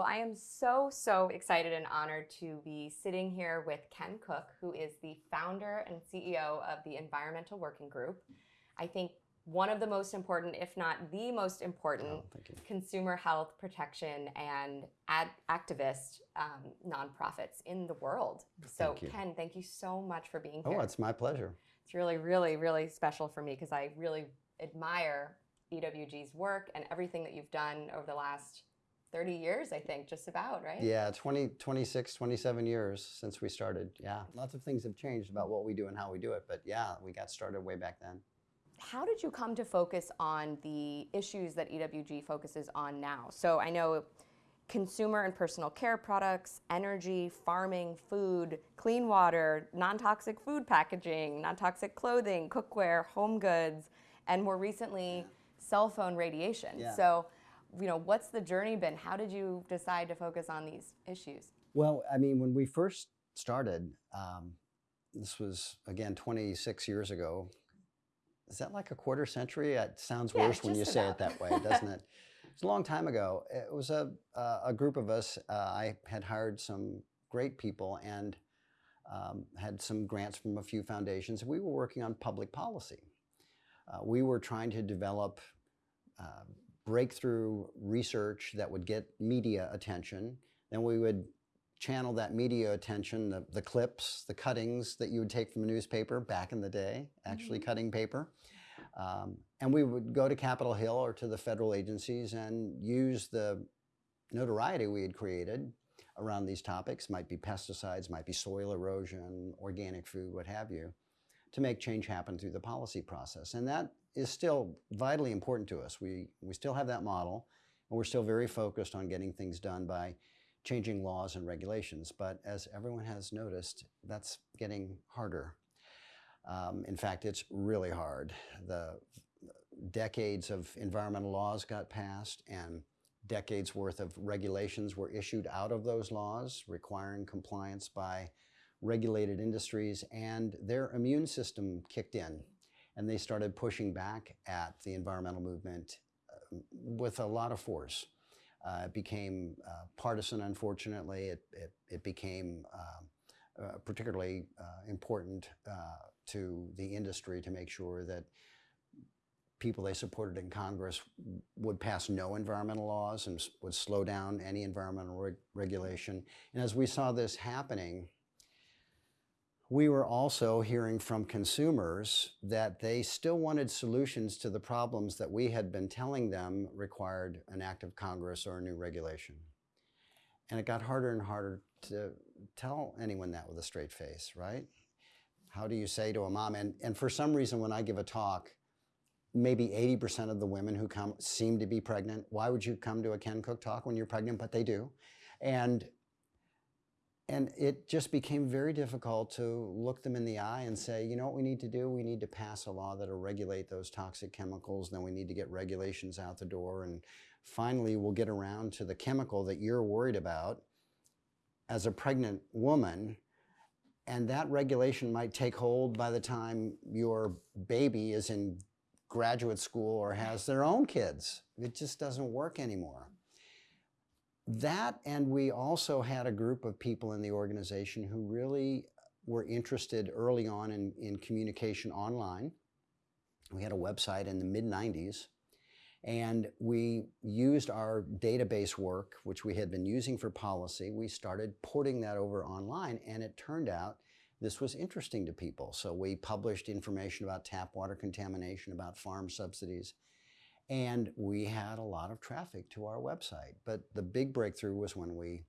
Well, I am so, so excited and honored to be sitting here with Ken Cook, who is the founder and CEO of the Environmental Working Group. I think one of the most important, if not the most important, Oh, consumer health protection and ad- activist um, nonprofits in the world. So, Thank. Ken, thank you so much for being here. Oh, it's my pleasure. It's really, really, really special for me because I really admire EWG's work and everything that you've done over the last 30 years, I think, just about, right? Yeah, 20, 26, 27 years since we started. Yeah, lots of things have changed about what we do and how we do it. But yeah, we got started way back then. How did you come to focus on the issues that EWG focuses on now? So I know consumer and personal care products, energy, farming, food, clean water, non toxic food packaging, non toxic clothing, cookware, home goods, and more recently, cell phone radiation. Yeah. So, you know, what's the journey been? How did you decide to focus on these issues? Well, I mean, when we first started, um, this was again 26 years ago. Is that like a quarter century? It sounds Yeah, worse when you just say it that way, doesn't it? It's a long time ago. It was a, uh, a group of us. Uh, I had hired some great people and um, had some grants from a few foundations. We were working on public policy. Uh, we were trying to develop uh, breakthrough research that would get media attention. Then we would channel that media attention, the, the clips, the cuttings that you would take from a newspaper back in the day, actually Mhm. cutting paper. Um, and we would go to Capitol Hill or to the federal agencies and use the notoriety we had created around these topics, might be pesticides, might be soil erosion, organic food, what have you, to make change happen through the policy process. And that is still vitally important to us. We, we still have that model, and we're still very focused on getting things done by changing laws and regulations. But as everyone has noticed, that's getting harder. Um, in fact, it's really hard. The decades of environmental laws got passed and decades worth of regulations were issued out of those laws requiring compliance by regulated industries and their immune system kicked in and they started pushing back at the environmental movement uh, with a lot of force. Uh, it became uh, partisan, unfortunately. It, it, it became um, uh, particularly uh, important uh, to the industry to make sure that people they supported in Congress would pass no environmental laws and would slow down any environmental reg- regulation. And as we saw this happening, we were also hearing from consumers that they still wanted solutions to the problems that we had been telling them required an act of Congress or a new regulation. And it got harder and harder to tell anyone that with a straight face, right? How do you say to a mom? And, and for some reason, when I give a talk, maybe 80% of the women who come seem to be pregnant. Why would you come to a Ken Cook talk when you're pregnant? But they do. And and it just became very difficult to look them in the eye and say, you know what we need to do? We need to pass a law that'll regulate those toxic chemicals. Then we need to get regulations out the door. And finally, we'll get around to the chemical that you're worried about as a pregnant woman. And that regulation might take hold by the time your baby is in graduate school or has their own kids. It just doesn't work anymore. That, and we also had a group of people in the organization who really were interested early on in, in communication online. We had a website in the mid 90s, and we used our database work, which we had been using for policy. We started porting that over online, and it turned out this was interesting to people. So we published information about tap water contamination, about farm subsidies, and we had a lot of traffic to our website. But the big breakthrough was when we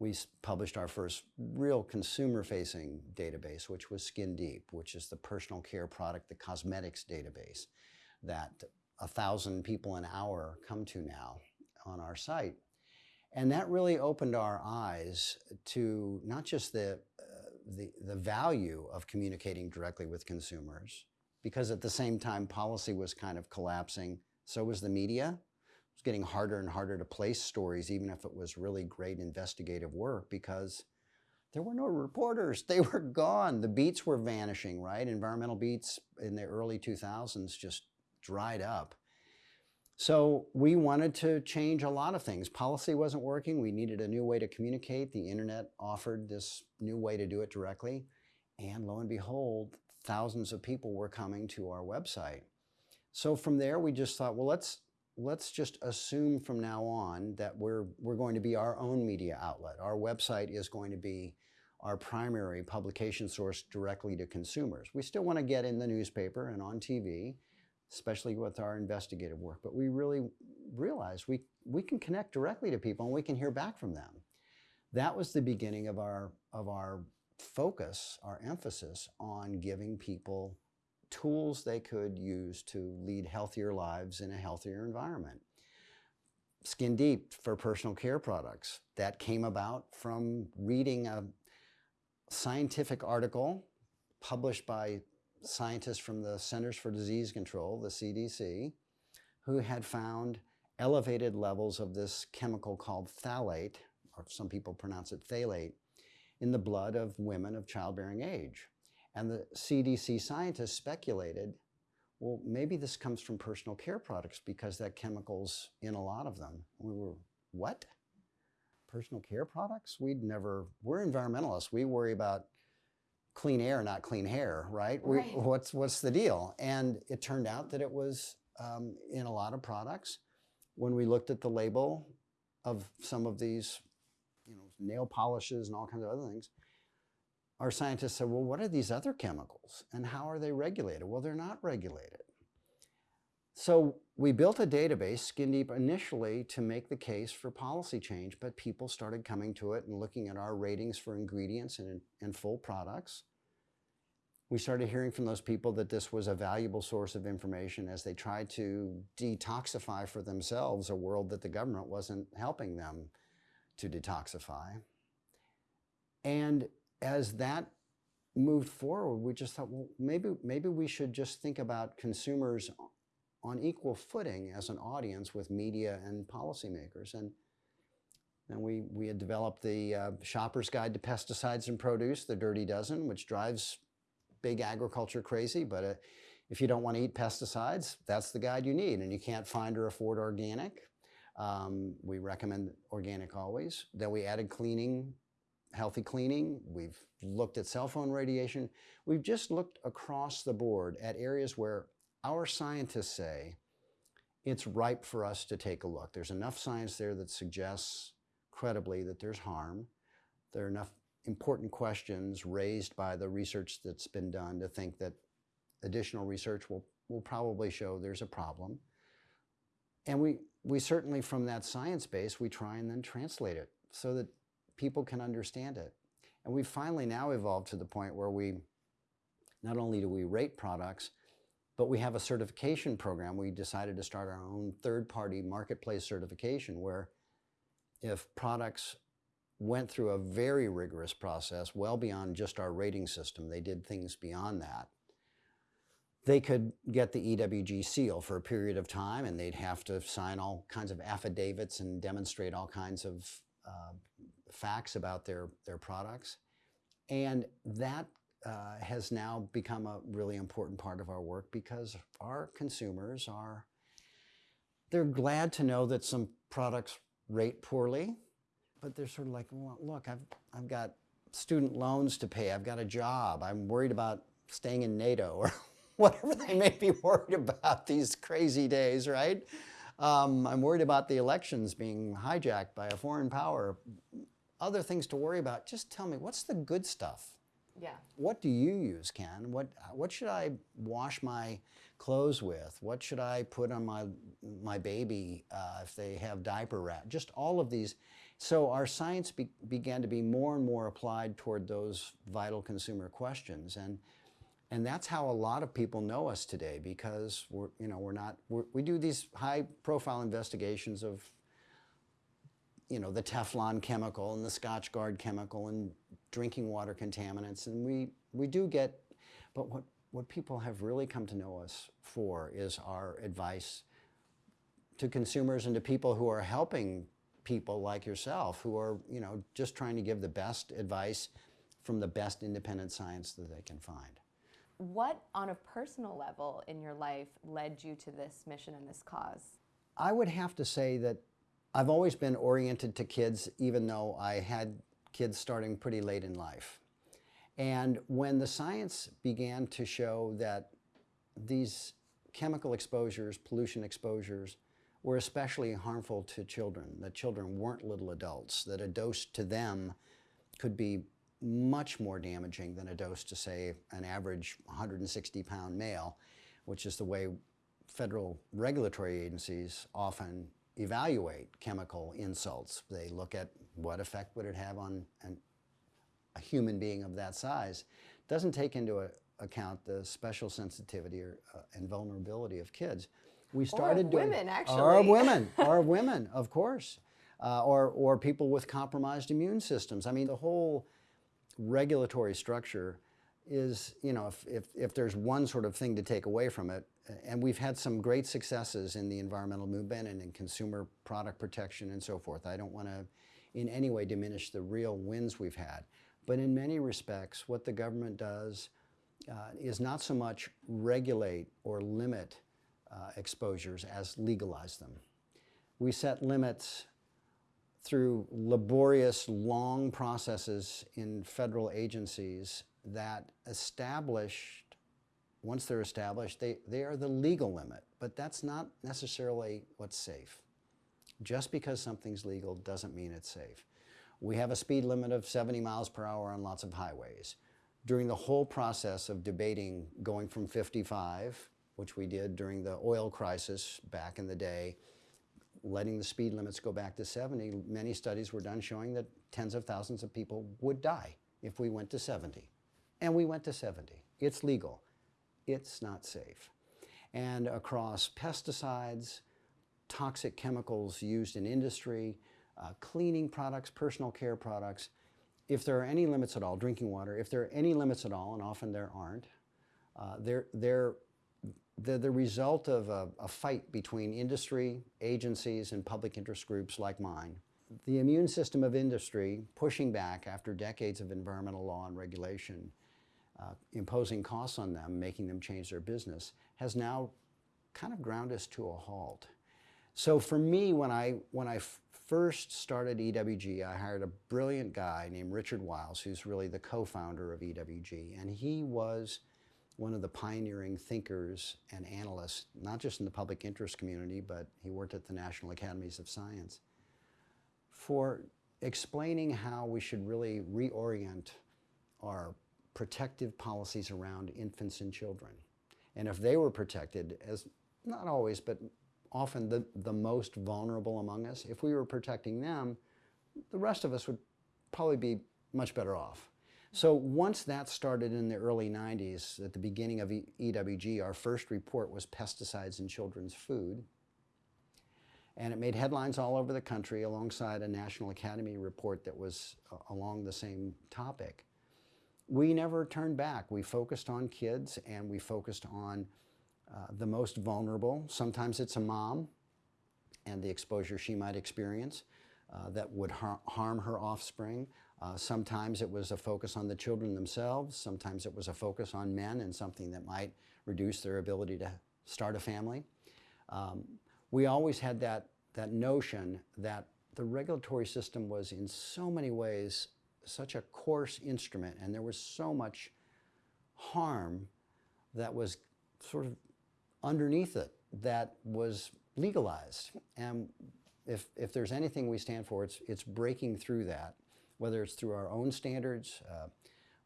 we published our first real consumer-facing database, which was Skin Deep, which is the personal care product, the cosmetics database that a thousand people an hour come to now on our site. And that really opened our eyes to not just the, uh, the, the value of communicating directly with consumers, because at the same time, policy was kind of collapsing. So was the media. It was getting harder and harder to place stories, even if it was really great investigative work, because there were no reporters. They were gone. The beats were vanishing, right? Environmental beats in the early 2000s just dried up. So we wanted to change a lot of things. Policy wasn't working. We needed a new way to communicate. The internet offered this new way to do it directly. And lo and behold, thousands of people were coming to our website. So from there, we just thought, well, let's let's just assume from now on that we're we're going to be our own media outlet. Our website is going to be our primary publication source directly to consumers. We still want to get in the newspaper and on TV, especially with our investigative work, but we really realized we, we can connect directly to people and we can hear back from them. That was the beginning of our, of our focus, our emphasis on giving people tools they could use to lead healthier lives in a healthier environment. Skin Deep for personal care products. That came about from reading a scientific article published by scientists from the Centers for Disease Control, the CDC, who had found elevated levels of this chemical called phthalate, or some people pronounce it phthalate, in the blood of women of childbearing age. And the CDC scientists speculated, well, maybe this comes from personal care products because that chemical's in a lot of them. We were, what? Personal care products? We'd never, we're environmentalists. We worry about clean air, not clean hair, right? We, Right. what's, what's the deal? And it turned out that it was um, in a lot of products. When we looked at the label of some of these, you know, nail polishes and all kinds of other things, our scientists said, well, what are these other chemicals and how are they regulated? Well, they're not regulated. So we built a database, Skin Deep, initially to make the case for policy change, but people started coming to it and looking at our ratings for ingredients and, and full products. We started hearing from those people that this was a valuable source of information as they tried to detoxify for themselves a world that the government wasn't helping them to detoxify. And as that moved forward, we just thought, well, maybe, maybe we should just think about consumers on equal footing as an audience with media and policymakers. And then we, we had developed the uh, Shopper's Guide to Pesticides and Produce, the Dirty Dozen, which drives big agriculture crazy. But uh, if you don't want to eat pesticides, that's the guide you need. And you can't find or afford organic. Um, we recommend organic always. Then we added cleaning healthy cleaning. We've looked at cell phone radiation. We've just looked across the board at areas where our scientists say it's ripe for us to take a look. There's enough science there that suggests credibly that there's harm. There are enough important questions raised by the research that's been done to think that additional research will, will probably show there's a problem. And we, we certainly, from that science base, we try and then translate it so that people can understand it. And we've finally now evolved to the point where we, not only do we rate products, but we have a certification program. We decided to start our own third-party marketplace certification where if products went through a very rigorous process, well beyond just our rating system, they did things beyond that, they could get the EWG seal for a period of time and they'd have to sign all kinds of affidavits and demonstrate all kinds of uh, facts about their, their products. And that uh, has now become a really important part of our work because our consumers are, they're glad to know that some products rate poorly, but they're sort of like, well, look, I've, I've got student loans to pay, I've got a job, I'm worried about staying in NATO or whatever they may be worried about these crazy days, right? Um, I'm worried about the elections being hijacked by a foreign power. Other things to worry about. Just tell me, what's the good stuff? Yeah. What do you use, Ken? What what should I wash my clothes with? What should I put on my my baby uh, if they have diaper rat? Just all of these. So our science be, began to be more and more applied toward those vital consumer questions, and and that's how a lot of people know us today because we're you know we're not we're, we do these high profile investigations of you know the Teflon chemical and the Scotchgard chemical and drinking water contaminants. And we we do get but what what people have really come to know us for is our advice to consumers and to people who are helping people like yourself who are you know just trying to give the best advice from the best independent science that they can find What, on a personal level in your life, led you to this mission and this cause? I would have to say that I've always been oriented to kids, even though I had kids starting pretty late in life. And when the science began to show that these chemical exposures, pollution exposures, were especially harmful to children, that children weren't little adults, that a dose to them could be much more damaging than a dose to, say, an average 160 pound male, which is the way federal regulatory agencies often evaluate chemical insults. They look at what effect would it have on an, a human being of that size. Doesn't take into a, account the special sensitivity or, uh, and vulnerability of kids. We started doing women, actually. or women, or women, of course, uh, or or people with compromised immune systems. I mean, the whole regulatory structure is, you know, if, if, if there's one sort of thing to take away from it, and we've had some great successes in the environmental movement and in consumer product protection and so forth. I don't want to in any way diminish the real wins we've had. But in many respects, what the government does uh, is not so much regulate or limit uh, exposures as legalize them. We set limits through laborious, long processes in federal agencies that established, once they're established, they, they are the legal limit, but that's not necessarily what's safe. Just because something's legal doesn't mean it's safe. We have a speed limit of 70 miles per hour on lots of highways. During the whole process of debating going from 55, which we did during the oil crisis back in the day, letting the speed limits go back to 70, many studies were done showing that tens of thousands of people would die if we went to 70. And we went to 70. It's legal. It's not safe. And across pesticides, toxic chemicals used in industry, uh, cleaning products, personal care products, if there are any limits at all, drinking water, if there are any limits at all, and often there aren't, uh, they're, they're the, the result of a, a fight between industry, agencies, and public interest groups like mine. The immune system of industry pushing back after decades of environmental law and regulation, uh, imposing costs on them, making them change their business, has now kind of ground us to a halt. So for me, when I, when I first started EWG, I hired a brilliant guy named Richard Wiles, who's really the co-founder of EWG, and he was one of the pioneering thinkers and analysts, not just in the public interest community, but he worked at the National Academies of Science, for explaining how we should really reorient our protective policies around infants and children. And if they were protected, as not always, but often the, the most vulnerable among us, if we were protecting them, the rest of us would probably be much better off. So once that started in the early 90s, at the beginning of EWG, our first report was pesticides in children's food. And it made headlines all over the country alongside a National Academy report that was uh, along the same topic. We never turned back. We focused on kids and we focused on uh, the most vulnerable. Sometimes it's a mom and the exposure she might experience uh, that would har harm her offspring. Uh, sometimes it was a focus on the children themselves. Sometimes it was a focus on men and something that might reduce their ability to start a family. Um, we always had that, that notion that the regulatory system was in so many ways such a coarse instrument and there was so much harm that was sort of underneath it that was legalized. And if, if there's anything we stand for, it's, it's breaking through that whether it's through our own standards. Uh,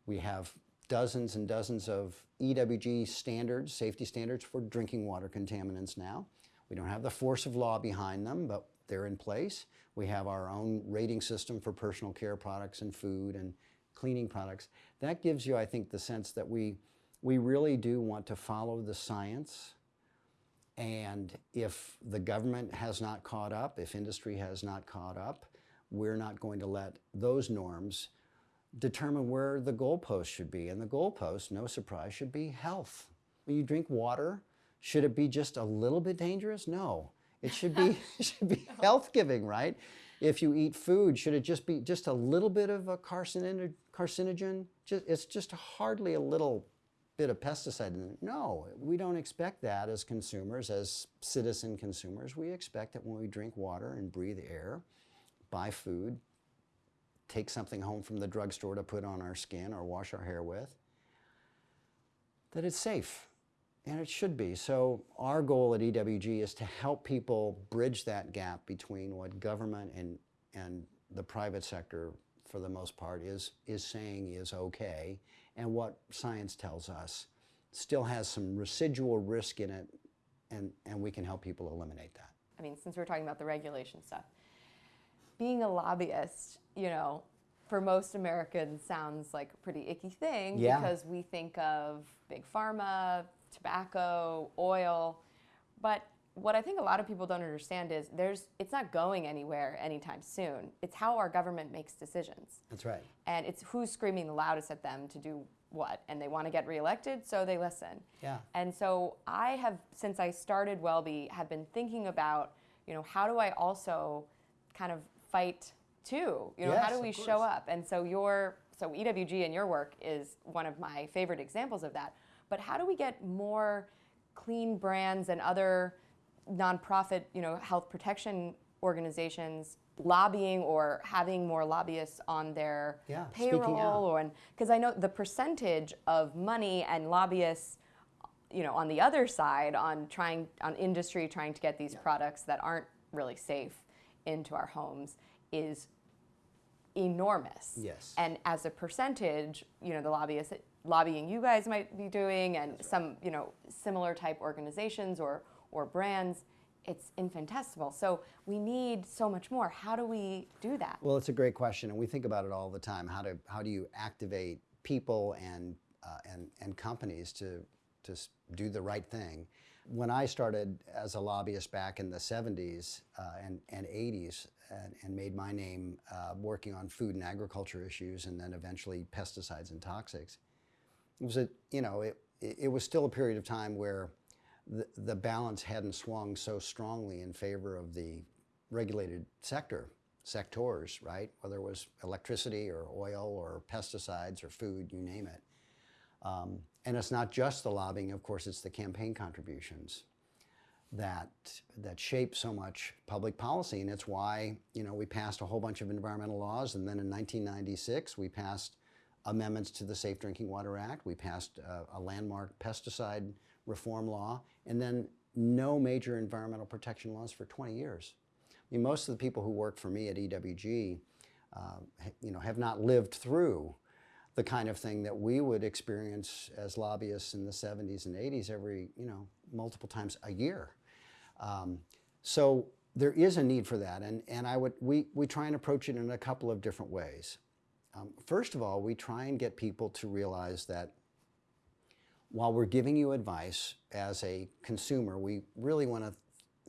we have dozens and dozens of EWG standards, safety standards for drinking water contaminants now. We don't have the force of law behind them, but they're in place. We have our own rating system for personal care products and food and cleaning products. That gives you, I think, the sense that we, we really do want to follow the science. And if the government has not caught up, if industry has not caught up, we're not going to let those norms determine where the goalpost should be. And the goalpost, no surprise, should be health. When you drink water, should it be just a little bit dangerous? No. It should be, it should be health giving, right? If you eat food, should it just be just a little bit of a carcinogen? Just, it's just hardly a little bit of pesticide in it. No, we don't expect that as consumers, as citizen consumers. We expect that when we drink water and breathe air, buy food, take something home from the drugstore to put on our skin or wash our hair with, that it's safe. And it should be. So, our goal at EWG is to help people bridge that gap between what government and, and the private sector, for the most part, is, is saying is okay and what science tells us still has some residual risk in it, and, and we can help people eliminate that. I mean, since we're talking about the regulation stuff, being a lobbyist, you know, for most Americans sounds like a pretty icky thing Yeah. because we think of big pharma, tobacco, oil. But what I think a lot of people don't understand is there's it's not going anywhere anytime soon. It's how our government makes decisions. That's right. And it's who's screaming the loudest at them to do what. And they want to get reelected, so they listen. Yeah. And so I have, since I started Wellbe, have been thinking about, you know, how do I also kind of fight too? You know, how do we show up? And so your, so EWG and your work is one of my favorite examples of that. But how do we get more clean brands and other nonprofit, you know, health protection organizations lobbying or having more lobbyists on their Yeah, payroll or because I know the percentage of money and lobbyists you know on the other side on trying on industry trying to get these products that aren't really safe into our homes is enormous Yes. and as a percentage you know the lobbyists lobbying you guys might be doing and some you know similar type organizations or or brands it's infinitesimal so we need so much more how do we do that Well, it's a great question, and we think about it all the time. How to how do you activate people and uh, and and companies to to do the right thing? When I started as a lobbyist back in the 70s uh, and, and 80s and, and made my name uh, working on food and agriculture issues and then eventually pesticides and toxics, it was a you know it it was still a period of time where the, the balance hadn't swung so strongly in favor of the regulated sector sectors right? Whether it was electricity or oil or pesticides or food you name it. Um, and it's not just the lobbying of course it's the campaign contributions that that shape so much public policy. And it's why you know we passed a whole bunch of environmental laws. And then in 1996 we passed amendments to the Safe Drinking Water Act. We passed uh, a landmark pesticide reform law. And then no major environmental protection laws for 20 years. I mean, most of the people who work for me at EWG uh, you know have not lived through the kind of thing that we would experience as lobbyists in the 70s and 80s every, you know, multiple times a year. Um, so there is a need for that, and, and I would, we, we try and approach it in a couple of different ways. Um, first of all, we try and get people to realize that while we're giving you advice as a consumer, we really want to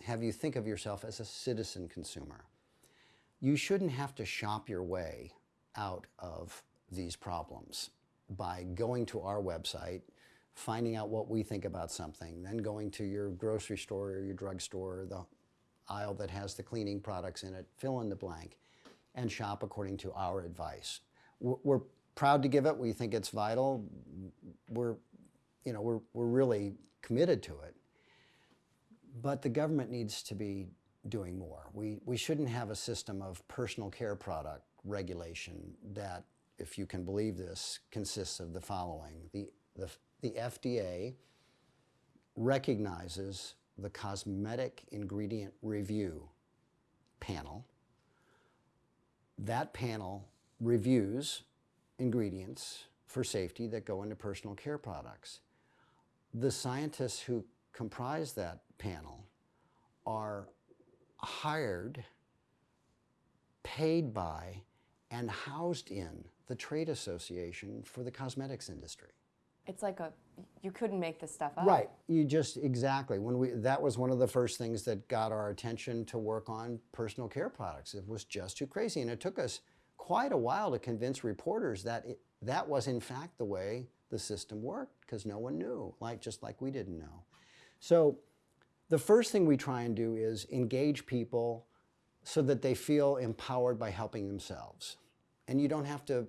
have you think of yourself as a citizen consumer you shouldn't have to shop your way out of these problems by going to our website, finding out what we think about something, then going to your grocery store or your drugstore, the aisle that has the cleaning products in it, fill in the blank, and shop according to our advice. We're, proud to give it. We think it's vital. We're, you know, we're, we're really committed to it but the government needs to be doing more. We, we shouldn't have a system of personal care product regulation that, if you can believe this, consists of the following. The, the, the FDA recognizes the Cosmetic Ingredient Review panel. That panel reviews ingredients for safety that go into personal care products the scientists who comprise that panel are hired, paid by, and housed in the trade association for the cosmetics industry. it's like a you couldn't make this stuff up Right. You just exactly when we that was one of the first things that got our attention to work on personal care products. It was just too crazy, and it took us quite a while to convince reporters that it, that was in fact the way the system worked because no one knew, like just like we didn't know. So the first thing we try and do is engage people so that they feel empowered by helping themselves. And you don't have to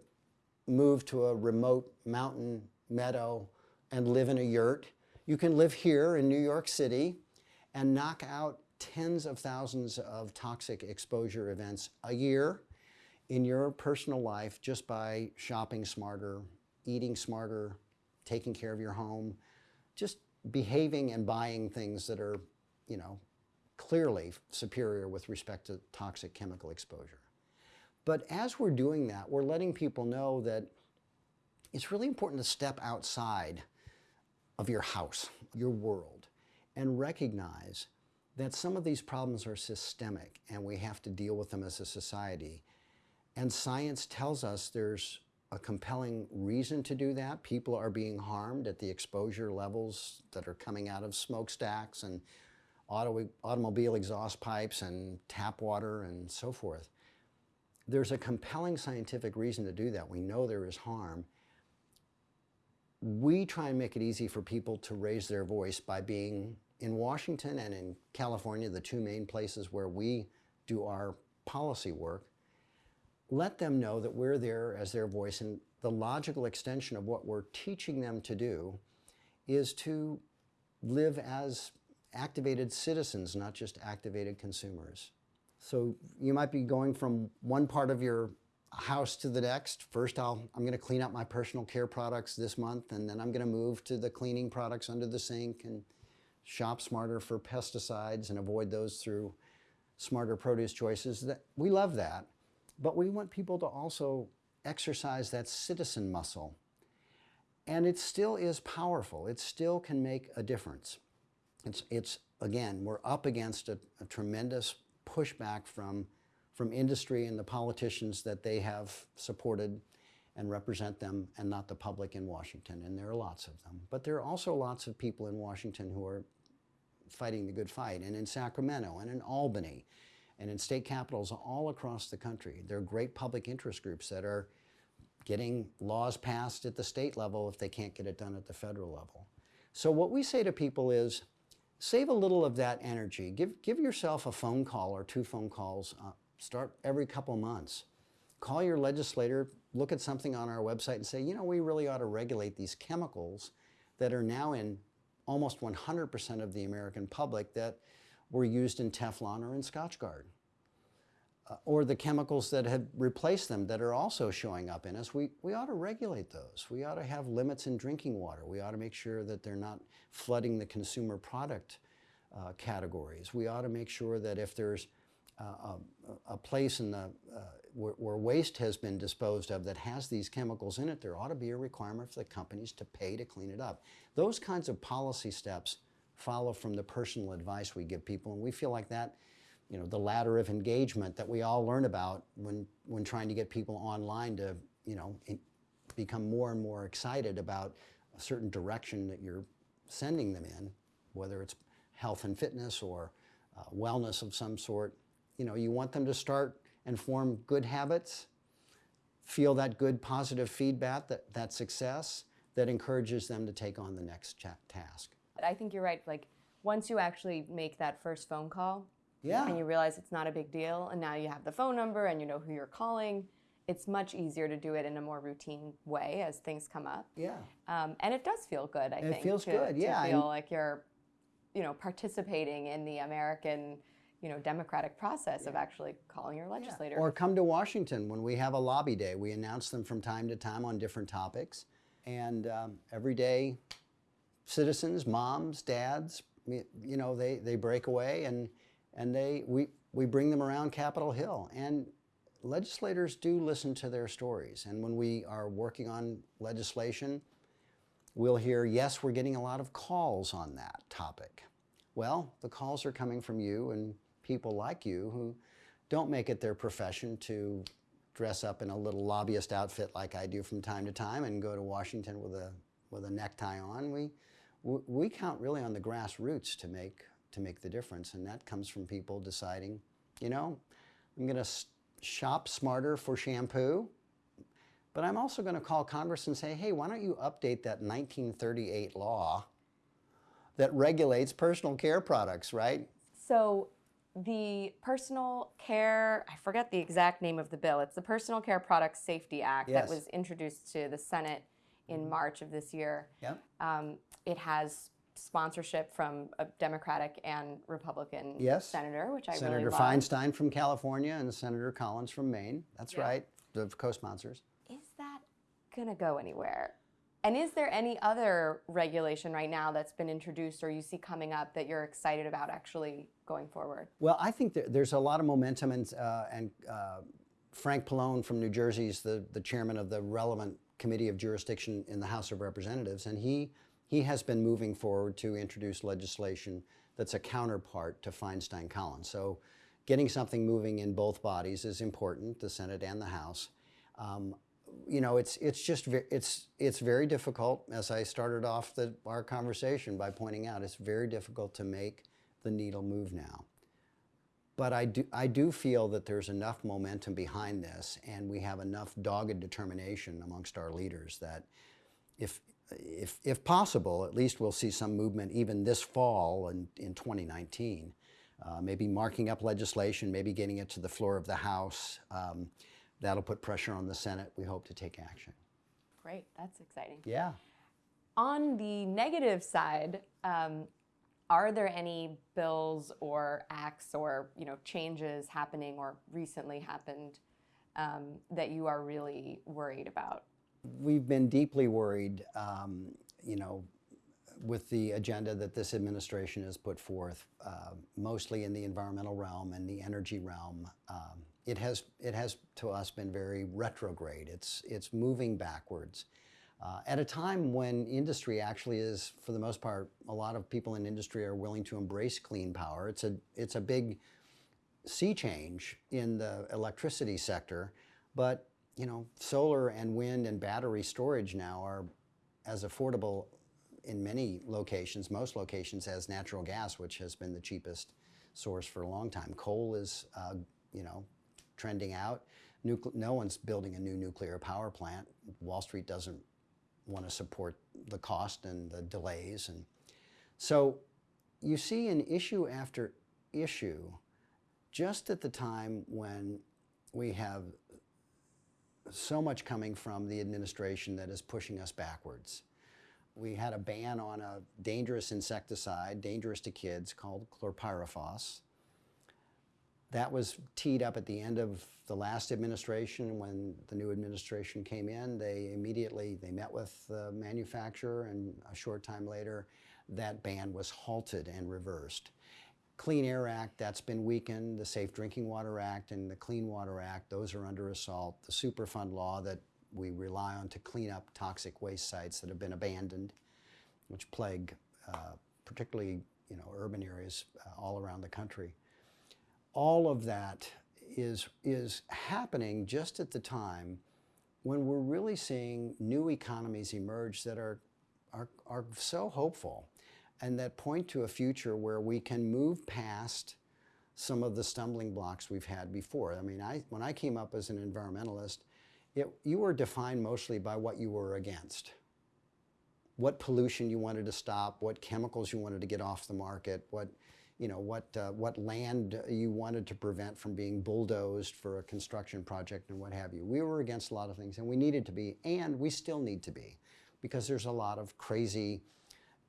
move to a remote mountain meadow and live in a yurt. You can live here in New York City and knock out tens of thousands of toxic exposure events a year in your personal life just by shopping smarter, eating smarter, taking care of your home, just behaving and buying things that are, you know, clearly superior with respect to toxic chemical exposure. But as we're doing that, we're letting people know that it's really important to step outside of your house, your world, and recognize that some of these problems are systemic and we have to deal with them as a society. And science tells us there's a compelling reason to do that. People are being harmed at the exposure levels that are coming out of smokestacks and auto, automobile exhaust pipes and tap water and so forth. There's a compelling scientific reason to do that. We know there is harm. We try and make it easy for people to raise their voice by being in Washington and in California, the two main places where we do our policy work, let them know that we're there as their voice. And the logical extension of what we're teaching them to do is to live as activated citizens, not just activated consumers. So you might be going from one part of your house to the next. First, I'll, I'm going to clean up my personal care products this month, and then I'm going to move to the cleaning products under the sink and shop smarter for pesticides and avoid those through smarter produce choices. That, we love that. But we want people to also exercise that citizen muscle. And it still is powerful. It still can make a difference. It's, it's again, we're up against a, a tremendous pushback from, from industry and the politicians that they have supported and represent them and not the public in Washington. And there are lots of them. But there are also lots of people in Washington who are fighting the good fight, and in Sacramento, and in Albany, and in state capitals all across the country. There are great public interest groups that are getting laws passed at the state level if they can't get it done at the federal level. So what we say to people is, save a little of that energy. Give, give yourself a phone call or two phone calls. Uh, start every couple months. Call your legislator, look at something on our website and say, you know, we really ought to regulate these chemicals that are now in almost 100% of the American public that were used in Teflon or in Scotchgard. Uh, or the chemicals that have replaced them that are also showing up in us, we, we ought to regulate those. We ought to have limits in drinking water. We ought to make sure that they're not flooding the consumer product uh, categories. We ought to make sure that if there's uh, a, a, place in the, uh, where, where, waste has been disposed of that has these chemicals in it, there ought to be a requirement for the companies to pay to clean it up. Those kinds of policy steps follow from the personal advice we give people, and we feel like that, you know, the ladder of engagement that we all learn about when, when trying to get people online to, you know, become more and more excited about a certain direction that you're sending them in, whether it's health and fitness or uh, wellness of some sort. You know, you want them to start and form good habits, feel that good positive feedback, that, that success that encourages them to take on the next task. I think you're right. Like once you actually make that first phone call, yeah. and you realize it's not a big deal, and now you have the phone number and you know who you're calling, it's much easier to do it in a more routine way as things come up. Yeah. Um, and it does feel good. I it think it feels to, good. Yeah. To feel and like you're, you know, participating in the American you know, democratic process yeah. of actually calling your legislator. Yeah. Or come to Washington when we have a lobby day. We announce them from time to time on different topics. And um, every day citizens, moms, dads, you know, they, they break away and, and they, we, we bring them around Capitol Hill. And legislators do listen to their stories. And when we are working on legislation, we'll hear, yes, we're getting a lot of calls on that topic. Well, the calls are coming from you and people like you who don't make it their profession to dress up in a little lobbyist outfit like I do from time to time and go to Washington with a, with a necktie on. We, we count really on the grassroots to make, to make the difference. And that comes from people deciding, you know, I'm going to shop smarter for shampoo, but I'm also going to call Congress and say, hey, why don't you update that 1938 law that regulates personal care products, right? So the Personal Care, I forget the exact name of the bill, it's the Personal Care Products Safety Act yes. that was introduced to the Senate in March of this year. Yep. Um, it has sponsorship from a Democratic and Republican Yes. senator, which I Senator really. Feinstein from California and Senator Collins from Maine. That's Yeah. right, the co-sponsors. Is that going to go anywhere? And is there any other regulation right now that's been introduced or you see coming up that you're excited about actually going forward? Well, I think there, there's a lot of momentum, and, uh, and uh, Frank Pallone from New Jersey is the, the chairman of the relevant committee of jurisdiction in the House of Representatives, and he, he has been moving forward to introduce legislation that's a counterpart to Feinstein Collins. So getting something moving in both bodies is important, the Senate and the House. Um, you know, it's it's just it's it's very difficult. As I started off the, our conversation by pointing out, it's very difficult to make the needle move now. But I do I do feel that there's enough momentum behind this, and we have enough dogged determination amongst our leaders that if if if possible, at least we'll see some movement even this fall in, in 2019. Uh, maybe marking up legislation, maybe getting it to the floor of the House. Um, that'll put pressure on the Senate. We hope to take action. Great, that's exciting. Yeah. On the negative side, um, are there any bills or acts or you know changes happening or recently happened um, that you are really worried about? We've been deeply worried, um, you know, with the agenda that this administration has put forth, uh, mostly in the environmental realm and the energy realm. Um, it has, it has to us been very retrograde. It's, it's moving backwards. Uh, at a time when industry actually is, for the most part, a lot of people in industry are willing to embrace clean power. It's a, it's a big sea change in the electricity sector, but you know, solar and wind and battery storage now are as affordable in many locations, most locations, as natural gas, which has been the cheapest source for a long time. Coal is, uh, you know, trending out. Nucle- no one's building a new nuclear power plant. Wall Street doesn't want to support the cost and the delays, and so you see an issue after issue just at the time when we have so much coming from the administration that is pushing us backwards. We had a ban on a dangerous insecticide, dangerous to kids, called chlorpyrifos. That was teed up at the end of the last administration. When the new administration came in, they immediately they met with the manufacturer, and a short time later, that ban was halted and reversed. Clean Air Act, that's been weakened. The Safe Drinking Water Act and the Clean Water Act, those are under assault. The Superfund law that we rely on to clean up toxic waste sites that have been abandoned, which plague uh, particularly you know, urban areas uh, all around the country. All of that is, is happening just at the time when we're really seeing new economies emerge that are, are, are so hopeful and that point to a future where we can move past some of the stumbling blocks we've had before. I mean, I, when I came up as an environmentalist, it, you were defined mostly by what you were against. What pollution you wanted to stop, what chemicals you wanted to get off the market, what, you know, what, uh, what land you wanted to prevent from being bulldozed for a construction project and what have you. We were against a lot of things and we needed to be, and we still need to be, because there's a lot of crazy,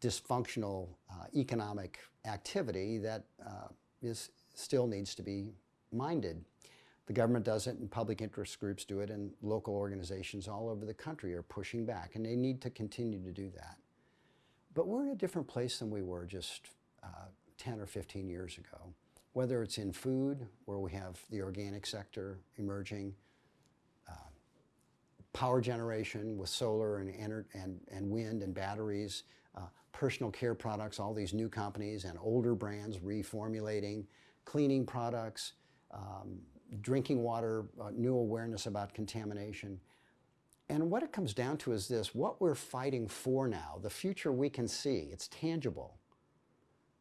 dysfunctional uh, economic activity that uh, is, still needs to be minded. The government does it and public interest groups do it and local organizations all over the country are pushing back and they need to continue to do that. But we're in a different place than we were just uh, 10 or 15 years ago. Whether it's in food, where we have the organic sector emerging, uh, power generation with solar and, and, and wind and batteries, uh, personal care products, all these new companies and older brands reformulating, cleaning products, um, drinking water, uh, new awareness about contamination. And what it comes down to is this what we're fighting for now, the future we can see, it's tangible.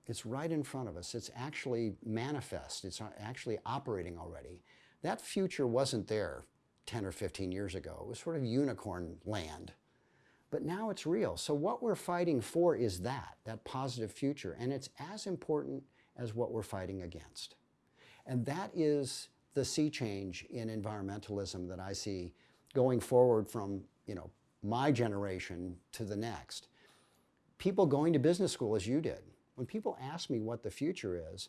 It's right in front of us. It's actually manifest. It's actually operating already. That future wasn't there 10 or 15 years ago. It was sort of unicorn land. But now it's real. So what we're fighting for is that, that positive future. And it's as important as what we're fighting against. And that is the sea change in environmentalism that I see going forward from, you know, my generation to the next. People going to business school as you did, when people ask me what the future is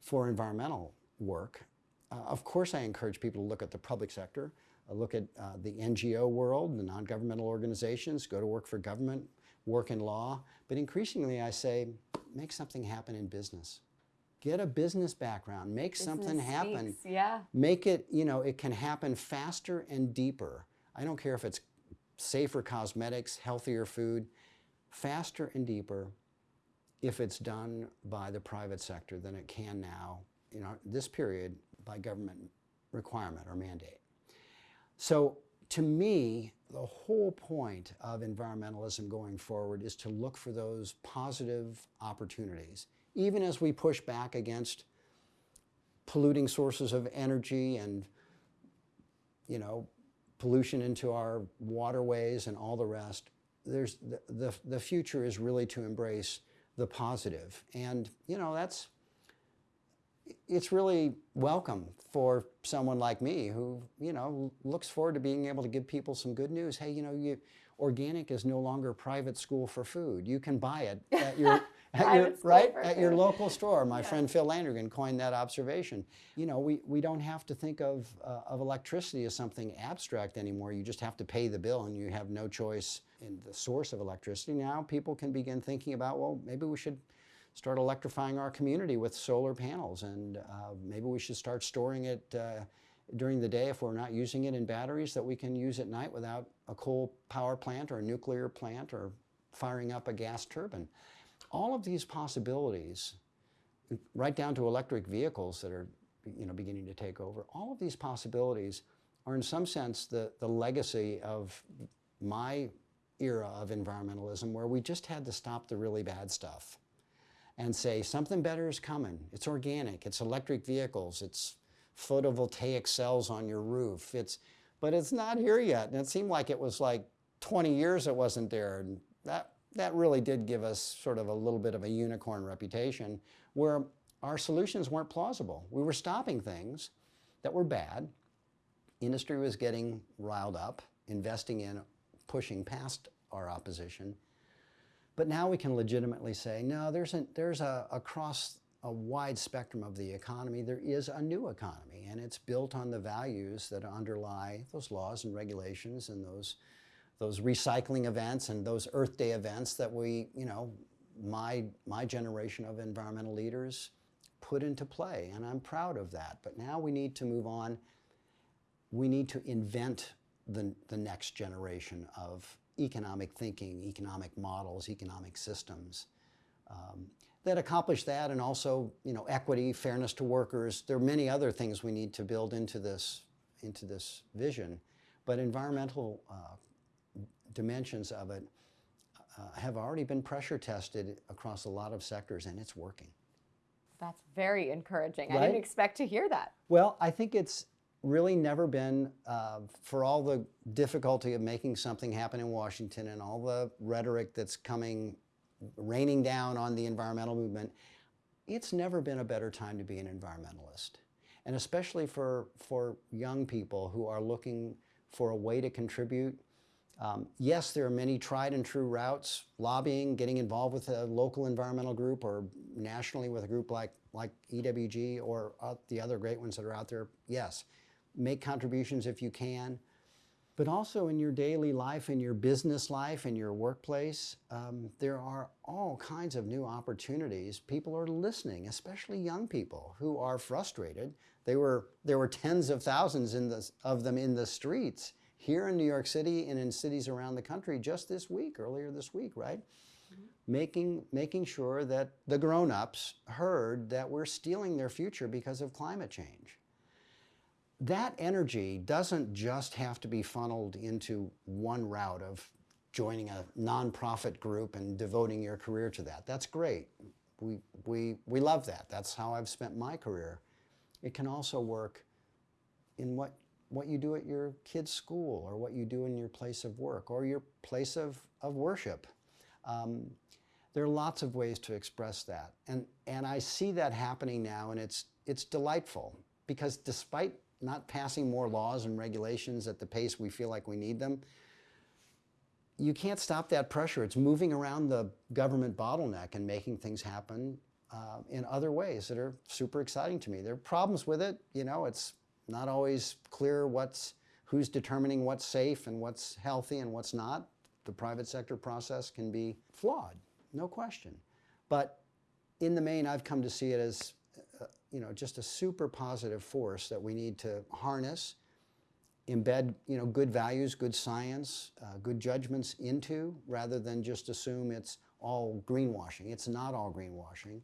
for environmental work, uh, of course I encourage people to look at the public sector, uh, look at uh, the NGO world, the non-governmental organizations, go to work for government, work in law. But increasingly I say, make something happen in business. Get a business background, make something happen. speaks, Yeah. Make it, you know, it can happen faster and deeper. I don't care if it's safer cosmetics, healthier food, faster and deeper if it's done by the private sector than it can now, you know, this period by government requirement or mandate. So to me, the whole point of environmentalism going forward is to look for those positive opportunities, even as we push back against polluting sources of energy and, you know, pollution into our waterways and all the rest. There's the, the, the future is really to embrace the positive. And, you know, that's, it's really welcome for someone like me who, you know, looks forward to being able to give people some good news. Hey, you know, you, organic is no longer private school for food. You can buy it at your, at your right at your local store. My Yeah. friend Phil Landrigan coined that observation. You know, we, we don't have to think of, uh, of electricity as something abstract anymore. You just have to pay the bill and you have no choice in the source of electricity. Now people can begin thinking about, well, maybe we should start electrifying our community with solar panels and uh, maybe we should start storing it uh, during the day if we're not using it in batteries that we can use at night without a coal power plant or a nuclear plant or firing up a gas turbine. All of these possibilities, right down to electric vehicles that are you know, beginning to take over, all of these possibilities are in some sense the, the legacy of my era of environmentalism where we just had to stop the really bad stuff and say something better is coming. It's organic, it's electric vehicles, it's photovoltaic cells on your roof. It's, but it's not here yet. And it seemed like it was like 20 years it wasn't there. And that, that really did give us sort of a little bit of a unicorn reputation where our solutions weren't plausible. We were stopping things that were bad. Industry was getting riled up, investing in pushing past our opposition. But now we can legitimately say, no, there's a, there's a, across a wide spectrum of the economy, there is a new economy, and it's built on the values that underlie those laws and regulations and those, those recycling events and those Earth Day events that we, you know, my, my generation of environmental leaders put into play, and I'm proud of that. But now we need to move on. We need to invent the, the next generation of economic thinking, economic models, economic systems um, that accomplish that and also, you know, equity, fairness to workers. There are many other things we need to build into this, into this vision, but environmental uh, dimensions of it uh, have already been pressure tested across a lot of sectors and it's working. That's very encouraging. I didn't expect to hear that. Well, I think it's really never been, uh, for all the difficulty of making something happen in Washington and all the rhetoric that's coming, raining down on the environmental movement, it's never been a better time to be an environmentalist. And especially for, for young people who are looking for a way to contribute. Um, yes, there are many tried and true routes, lobbying, getting involved with a local environmental group or nationally with a group like, like EWG or uh, the other great ones that are out there. Yes, make contributions if you can. But also in your daily life, in your business life, in your workplace, um, there are all kinds of new opportunities. People are listening, especially young people who are frustrated. They were, there were tens of thousands in the, of them in the streets here in New York City and in cities around the country just this week, earlier this week, right? Making, making sure that the grown-ups heard that we're stealing their future because of climate change that energy doesn't just have to be funneled into one route of joining a nonprofit group and devoting your career to that. That's great. We, we, we love that. That's how I've spent my career. It can also work in what, what you do at your kid's school or what you do in your place of work or your place of, of worship. Um, there are lots of ways to express that. And, and I see that happening now and it's, it's delightful because despite not passing more laws and regulations at the pace we feel like we need them, you can't stop that pressure. It's moving around the government bottleneck and making things happen uh, in other ways that are super exciting to me. There are problems with it. You know, it's not always clear what's who's determining what's safe and what's healthy and what's not. The private sector process can be flawed, no question. But in the main, I've come to see it as, uh, you know, just a super positive force that we need to harness, embed, you know, good values, good science, uh, good judgments into, rather than just assume it's all greenwashing. It's not all greenwashing.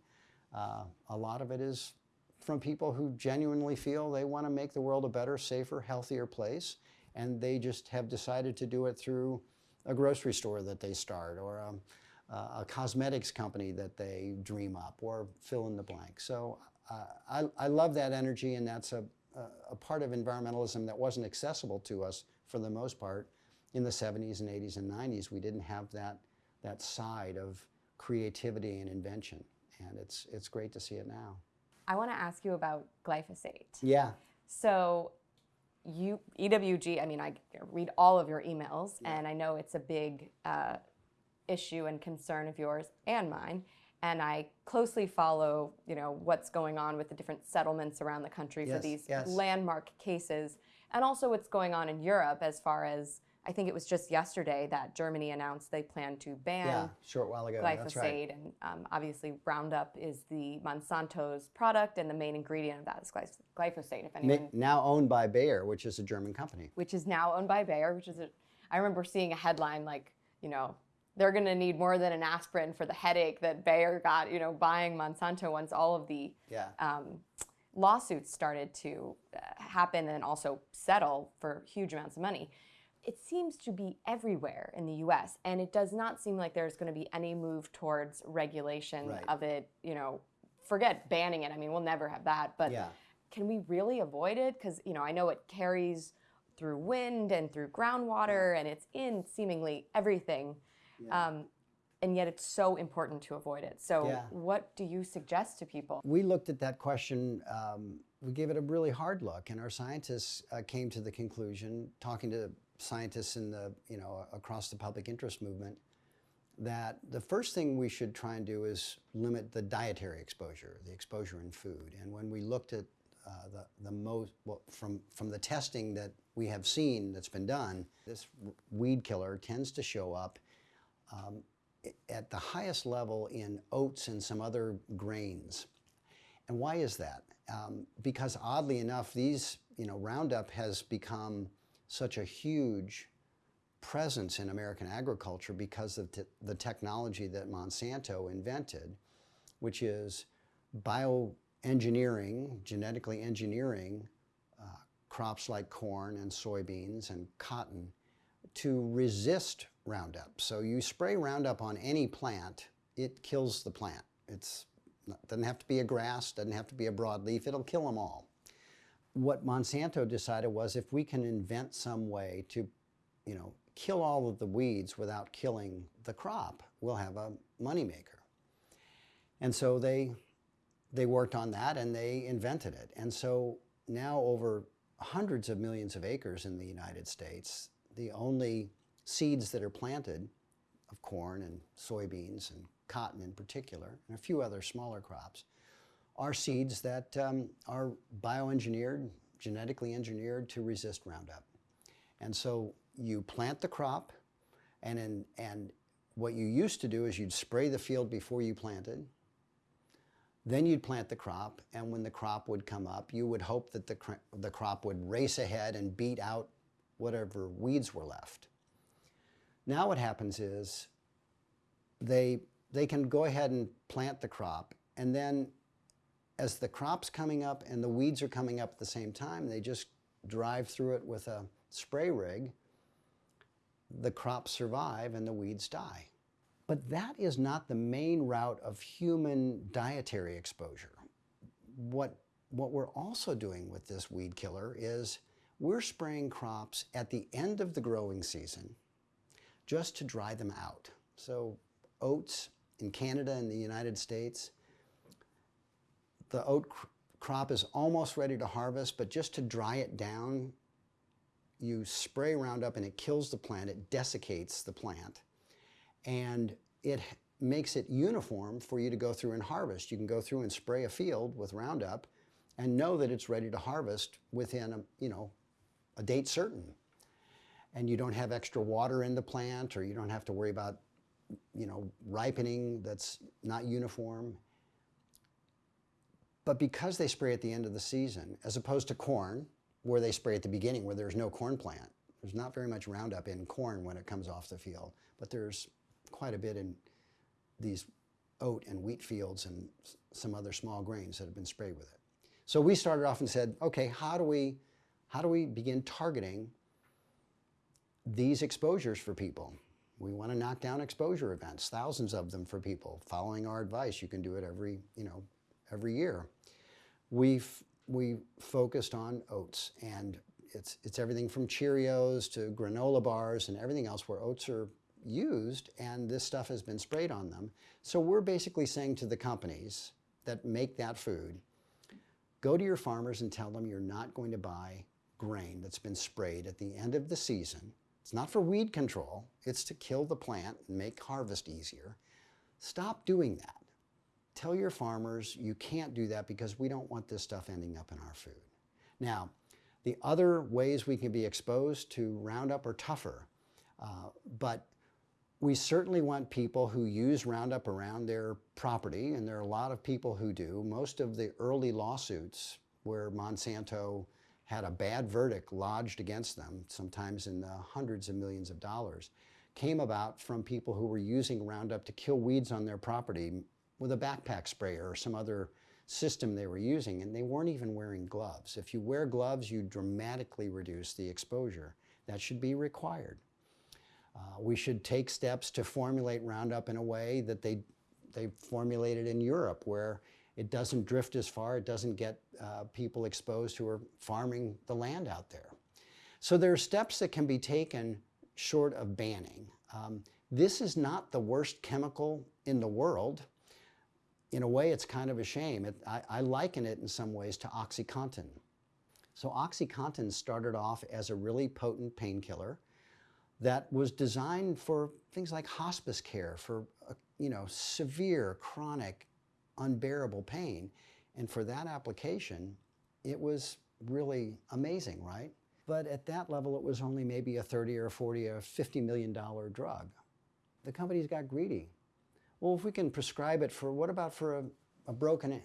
Uh, a lot of it is from people who genuinely feel they want to make the world a better, safer, healthier place, and they just have decided to do it through a grocery store that they start or a, a cosmetics company that they dream up or fill in the blank. So uh, I, I love that energy, and that's a, a part of environmentalism that wasn't accessible to us for the most part in the 70s and 80s and 90s. We didn't have that, that side of creativity and invention, and it's, it's great to see it now. I want to ask you about glyphosate. Yeah. So, you EWG. I mean, I read all of your emails, yeah. and I know it's a big uh, issue and concern of yours and mine. And I closely follow, you know, what's going on with the different settlements around the country yes, for these yes. landmark cases, and also what's going on in Europe as far as I think it was just yesterday that Germany announced they plan to ban yeah, short while ago. glyphosate, right. and um, obviously Roundup is the Monsanto's product, and the main ingredient of that is glyphosate. If anyone, now owned by Bayer, which is a German company, which is now owned by Bayer, which is a, I remember seeing a headline like, you know, they're going to need more than an aspirin for the headache that Bayer got, you know, buying Monsanto once all of the yeah. um, lawsuits started to uh, happen and also settle for huge amounts of money it seems to be everywhere in the US and it does not seem like there's going to be any move towards regulation right. of it, you know, forget banning it. I mean, we'll never have that, but yeah. can we really avoid it cuz you know, I know it carries through wind and through groundwater and it's in seemingly everything. Yeah. Um, and yet it's so important to avoid it. So, yeah. what do you suggest to people? We looked at that question. Um, we gave it a really hard look, and our scientists uh, came to the conclusion, talking to scientists in the, you know, across the public interest movement, that the first thing we should try and do is limit the dietary exposure, the exposure in food. And when we looked at uh, the, the most, well, from, from the testing that we have seen that's been done, this weed killer tends to show up um, at the highest level in oats and some other grains. And why is that? Um, because oddly enough, these, you know, Roundup has become such a huge presence in American agriculture because of the technology that Monsanto invented, which is bioengineering, genetically engineering uh, crops like corn and soybeans and cotton to resist Roundup. So you spray Roundup on any plant, it kills the plant. It doesn't have to be a grass, doesn't have to be a broadleaf, it'll kill them all what Monsanto decided was if we can invent some way to, you know, kill all of the weeds without killing the crop, we'll have a moneymaker. And so they, they worked on that and they invented it. And so now over hundreds of millions of acres in the United States, the only seeds that are planted of corn and soybeans and cotton in particular, and a few other smaller crops, are seeds that um, are bioengineered, genetically engineered to resist Roundup. And so you plant the crop, and, in, and what you used to do is you'd spray the field before you planted. Then you'd plant the crop, and when the crop would come up, you would hope that the, the crop would race ahead and beat out whatever weeds were left. Now what happens is they, they can go ahead and plant the crop, and then as the crop's coming up and the weeds are coming up at the same time, they just drive through it with a spray rig. The crops survive and the weeds die. But that is not the main route of human dietary exposure. What, what we're also doing with this weed killer is we're spraying crops at the end of the growing season just to dry them out. So oats in Canada and the United States, the oat cr crop is almost ready to harvest, but just to dry it down, you spray Roundup and it kills the plant, it desiccates the plant, and it makes it uniform for you to go through and harvest. You can go through and spray a field with Roundup and know that it's ready to harvest within a, you know, a date certain. And you don't have extra water in the plant or you don't have to worry about, you know, ripening that's not uniform. But because they spray at the end of the season, as opposed to corn, where they spray at the beginning where there's no corn plant, there's not very much Roundup in corn when it comes off the field, but there's quite a bit in these oat and wheat fields and some other small grains that have been sprayed with it. So we started off and said, okay, how do we, how do we begin targeting these exposures for people? We want to knock down exposure events, thousands of them for people. Following our advice, you can do it every, you know, every year. We've we focused on oats, and it's it's everything from Cheerios to granola bars and everything else where oats are used, and this stuff has been sprayed on them. So we're basically saying to the companies that make that food, go to your farmers and tell them you're not going to buy grain that's been sprayed at the end of the season. It's not for weed control, it's to kill the plant and make harvest easier. Stop doing that. Tell your farmers you can't do that because we don't want this stuff ending up in our food. Now, the other ways we can be exposed to Roundup are tougher, uh, but we certainly want people who use Roundup around their property, and there are a lot of people who do. Most of the early lawsuits where Monsanto had a bad verdict lodged against them, sometimes in the hundreds of millions of dollars, came about from people who were using Roundup to kill weeds on their property with a backpack sprayer or some other system they were using, and they weren't even wearing gloves. If you wear gloves, you dramatically reduce the exposure. That should be required. Uh, we should take steps to formulate Roundup in a way that they, they formulated in Europe, where it doesn't drift as far, it doesn't get uh, people exposed who are farming the land out there. So there are steps that can be taken short of banning. Um, this is not the worst chemical in the world. In a way, it's kind of a shame. It, I, I liken it in some ways to OxyContin. So OxyContin started off as a really potent painkiller that was designed for things like hospice care, for uh, you know severe, chronic, unbearable pain, and for that application, it was really amazing, right? But at that level, it was only maybe a 30 or 40 or 50 million dollar drug. The companies got greedy. Well, if we can prescribe it for what about for a, a broken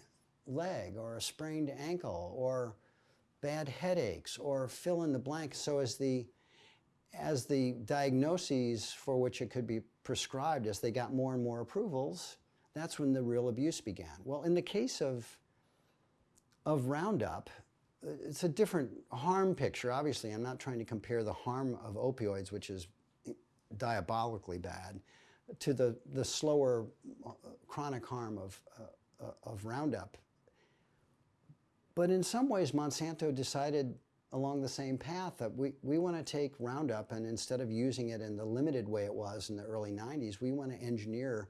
leg or a sprained ankle or bad headaches or fill in the blank so as the as the diagnoses for which it could be prescribed, as they got more and more approvals, that's when the real abuse began. Well, in the case of, of Roundup, it's a different harm picture. Obviously, I'm not trying to compare the harm of opioids, which is diabolically bad, to the, the slower uh, chronic harm of, uh, of Roundup. But in some ways, Monsanto decided along the same path that we, we want to take Roundup and instead of using it in the limited way it was in the early 90s, we want to engineer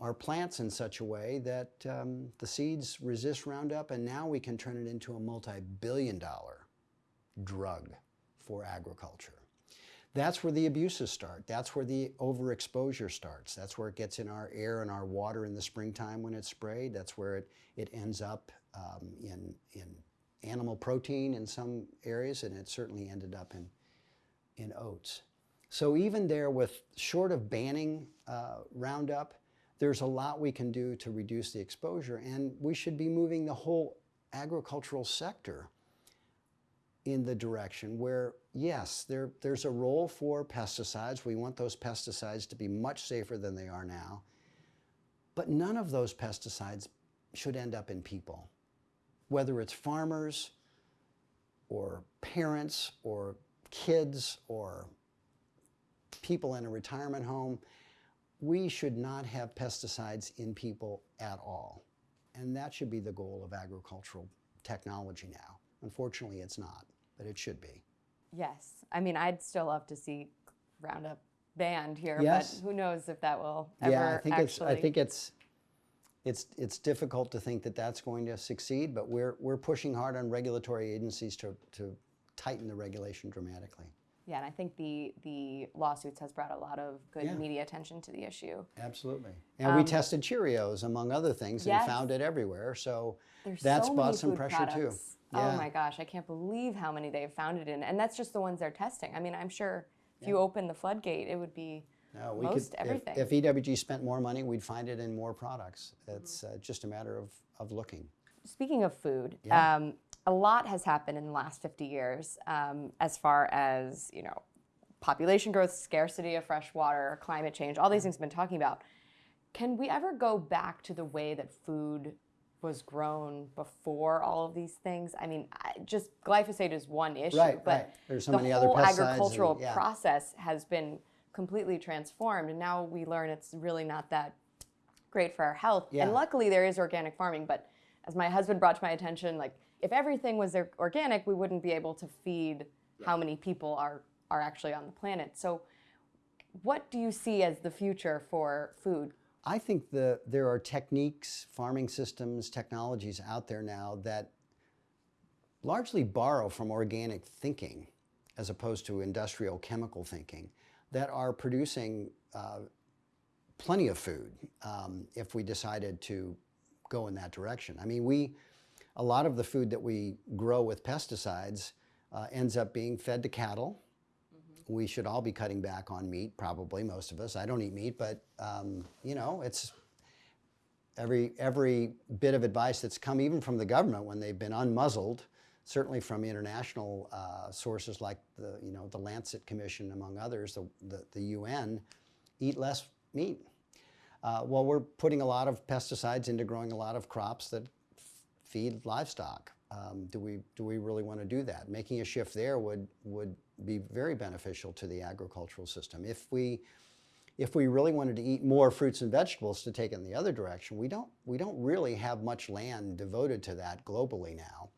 our plants in such a way that um, the seeds resist Roundup and now we can turn it into a multi-billion dollar drug for agriculture. That's where the abuses start. That's where the overexposure starts. That's where it gets in our air and our water in the springtime when it's sprayed. That's where it, it ends up um, in, in animal protein in some areas, and it certainly ended up in, in oats. So even there, with short of banning uh, Roundup, there's a lot we can do to reduce the exposure, and we should be moving the whole agricultural sector in the direction where, yes, there, there's a role for pesticides. We want those pesticides to be much safer than they are now, but none of those pesticides should end up in people whether it's farmers or parents or kids or people in a retirement home, we should not have pesticides in people at all. And that should be the goal of agricultural technology now. Unfortunately, it's not, but it should be. Yes. I mean, I'd still love to see Roundup banned here, Yes. but who knows if that will ever yeah, I think actually. it's. I think it's. It's it's difficult to think that that's going to succeed, but we're we're pushing hard on regulatory agencies to to tighten the regulation dramatically. Yeah, and I think the the lawsuits has brought a lot of good Yeah. media attention to the issue. Absolutely. And we tested Cheerios, among other things, Um, Yes. and found it everywhere. So There's that's so brought some pressure products. too. Oh my gosh, I can't believe how many they've found it in, and that's just the ones they're testing. I mean, I'm sure if you open the floodgate, it would be No, we most could, everything. If, if EWG spent more money, we'd find it in more products. It's uh, just a matter of, of looking. Speaking of food, Yeah. um, a lot has happened in the last 50 years um, as far as, you know, population growth, scarcity of fresh water, climate change, all these things we've been talking about. Can we ever go back to the way that food was grown before all of these things? I mean, just glyphosate is one issue, Right, but right. There's so the many other whole and- agricultural yeah. process has been completely transformed, and now we learn it's really not that great for our health. Yeah. And luckily, there is organic farming. But as my husband brought to my attention, like if everything was organic, we wouldn't be able to feed how many people are are actually on the planet. So, what do you see as the future for food? I think the, there are techniques, farming systems, technologies out there now that largely borrow from organic thinking as opposed to industrial chemical thinking that are producing uh, plenty of food um, if we decided to go in that direction. I mean, we, a lot of the food that we grow with pesticides uh, ends up being fed to cattle. We should all be cutting back on meat, probably most of us. I don't eat meat, but um, you know, it's every every bit of advice that's come even from the government when they've been unmuzzled, certainly from international uh, sources like the you know the Lancet Commission, among others, the the, the UN, eat less meat. Uh, well, we're putting a lot of pesticides into growing a lot of crops that feed livestock. Um, do we do we really want to do that? Making a shift there would would be very beneficial to the agricultural system. If we if we really wanted to eat more fruits and vegetables to take in the other direction, we don't we don't really have much land devoted to that globally now.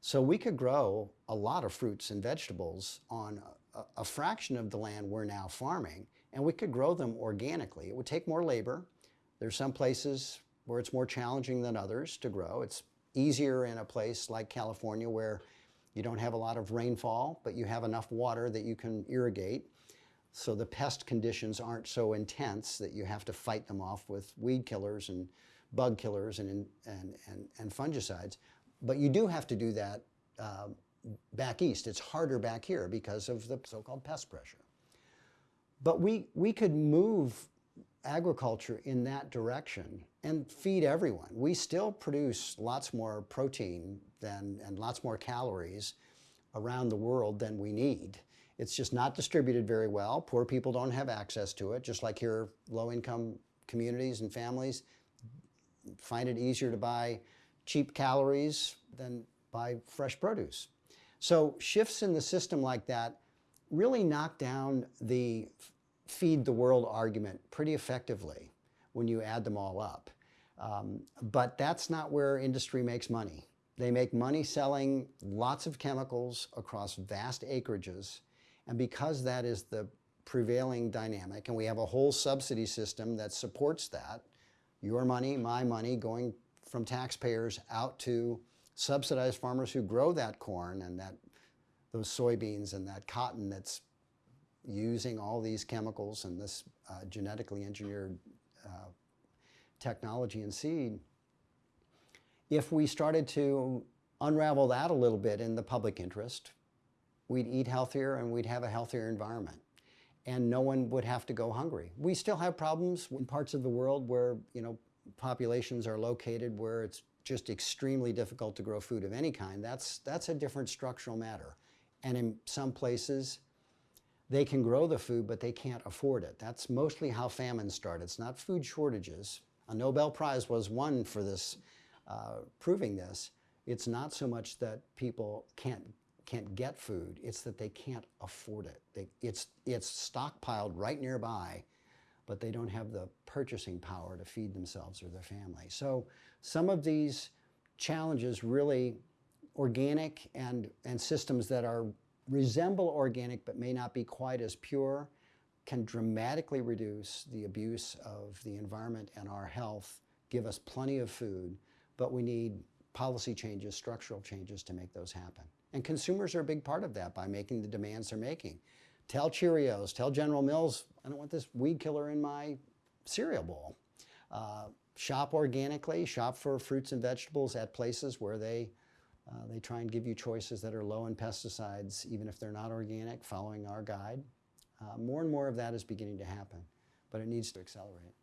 So we could grow a lot of fruits and vegetables on a, a fraction of the land we're now farming, and we could grow them organically. It would take more labor. There's some places where it's more challenging than others to grow. It's easier in a place like California where you don't have a lot of rainfall, but you have enough water that you can irrigate. So the pest conditions aren't so intense that you have to fight them off with weed killers and bug killers and, and, and, and fungicides. But you do have to do that uh, back east. It's harder back here because of the so-called pest pressure. But we, we could move agriculture in that direction and feed everyone. We still produce lots more protein than, and lots more calories around the world than we need. It's just not distributed very well. Poor people don't have access to it, just like here, low income communities and families find it easier to buy cheap calories than buy fresh produce. So shifts in the system like that really knock down the feed the world argument pretty effectively when you add them all up. Um, but that's not where industry makes money. They make money selling lots of chemicals across vast acreages. And because that is the prevailing dynamic, and we have a whole subsidy system that supports that, your money, my money, going from taxpayers out to subsidized farmers who grow that corn and that those soybeans and that cotton that's using all these chemicals and this uh, genetically engineered uh, technology and seed. If we started to unravel that a little bit in the public interest, we'd eat healthier and we'd have a healthier environment. And no one would have to go hungry. We still have problems in parts of the world where, you know, populations are located where it's just extremely difficult to grow food of any kind. That's, that's a different structural matter. And in some places, they can grow the food, but they can't afford it. That's mostly how famines start. It's not food shortages. A Nobel Prize was won for this, uh, proving this. It's not so much that people can't can't get food; it's that they can't afford it. They, it's it's stockpiled right nearby, but they don't have the purchasing power to feed themselves or their family. So some of these challenges really organic and, and systems that are resemble organic but may not be quite as pure can dramatically reduce the abuse of the environment and our health, give us plenty of food, but we need policy changes, structural changes to make those happen. And consumers are a big part of that by making the demands they're making. Tell Cheerios, tell General Mills, I don't want this weed killer in my cereal bowl. Uh, shop organically, shop for fruits and vegetables at places where they, uh, they try and give you choices that are low in pesticides, even if they're not organic, following our guide. Uh, more and more of that is beginning to happen, but it needs to accelerate.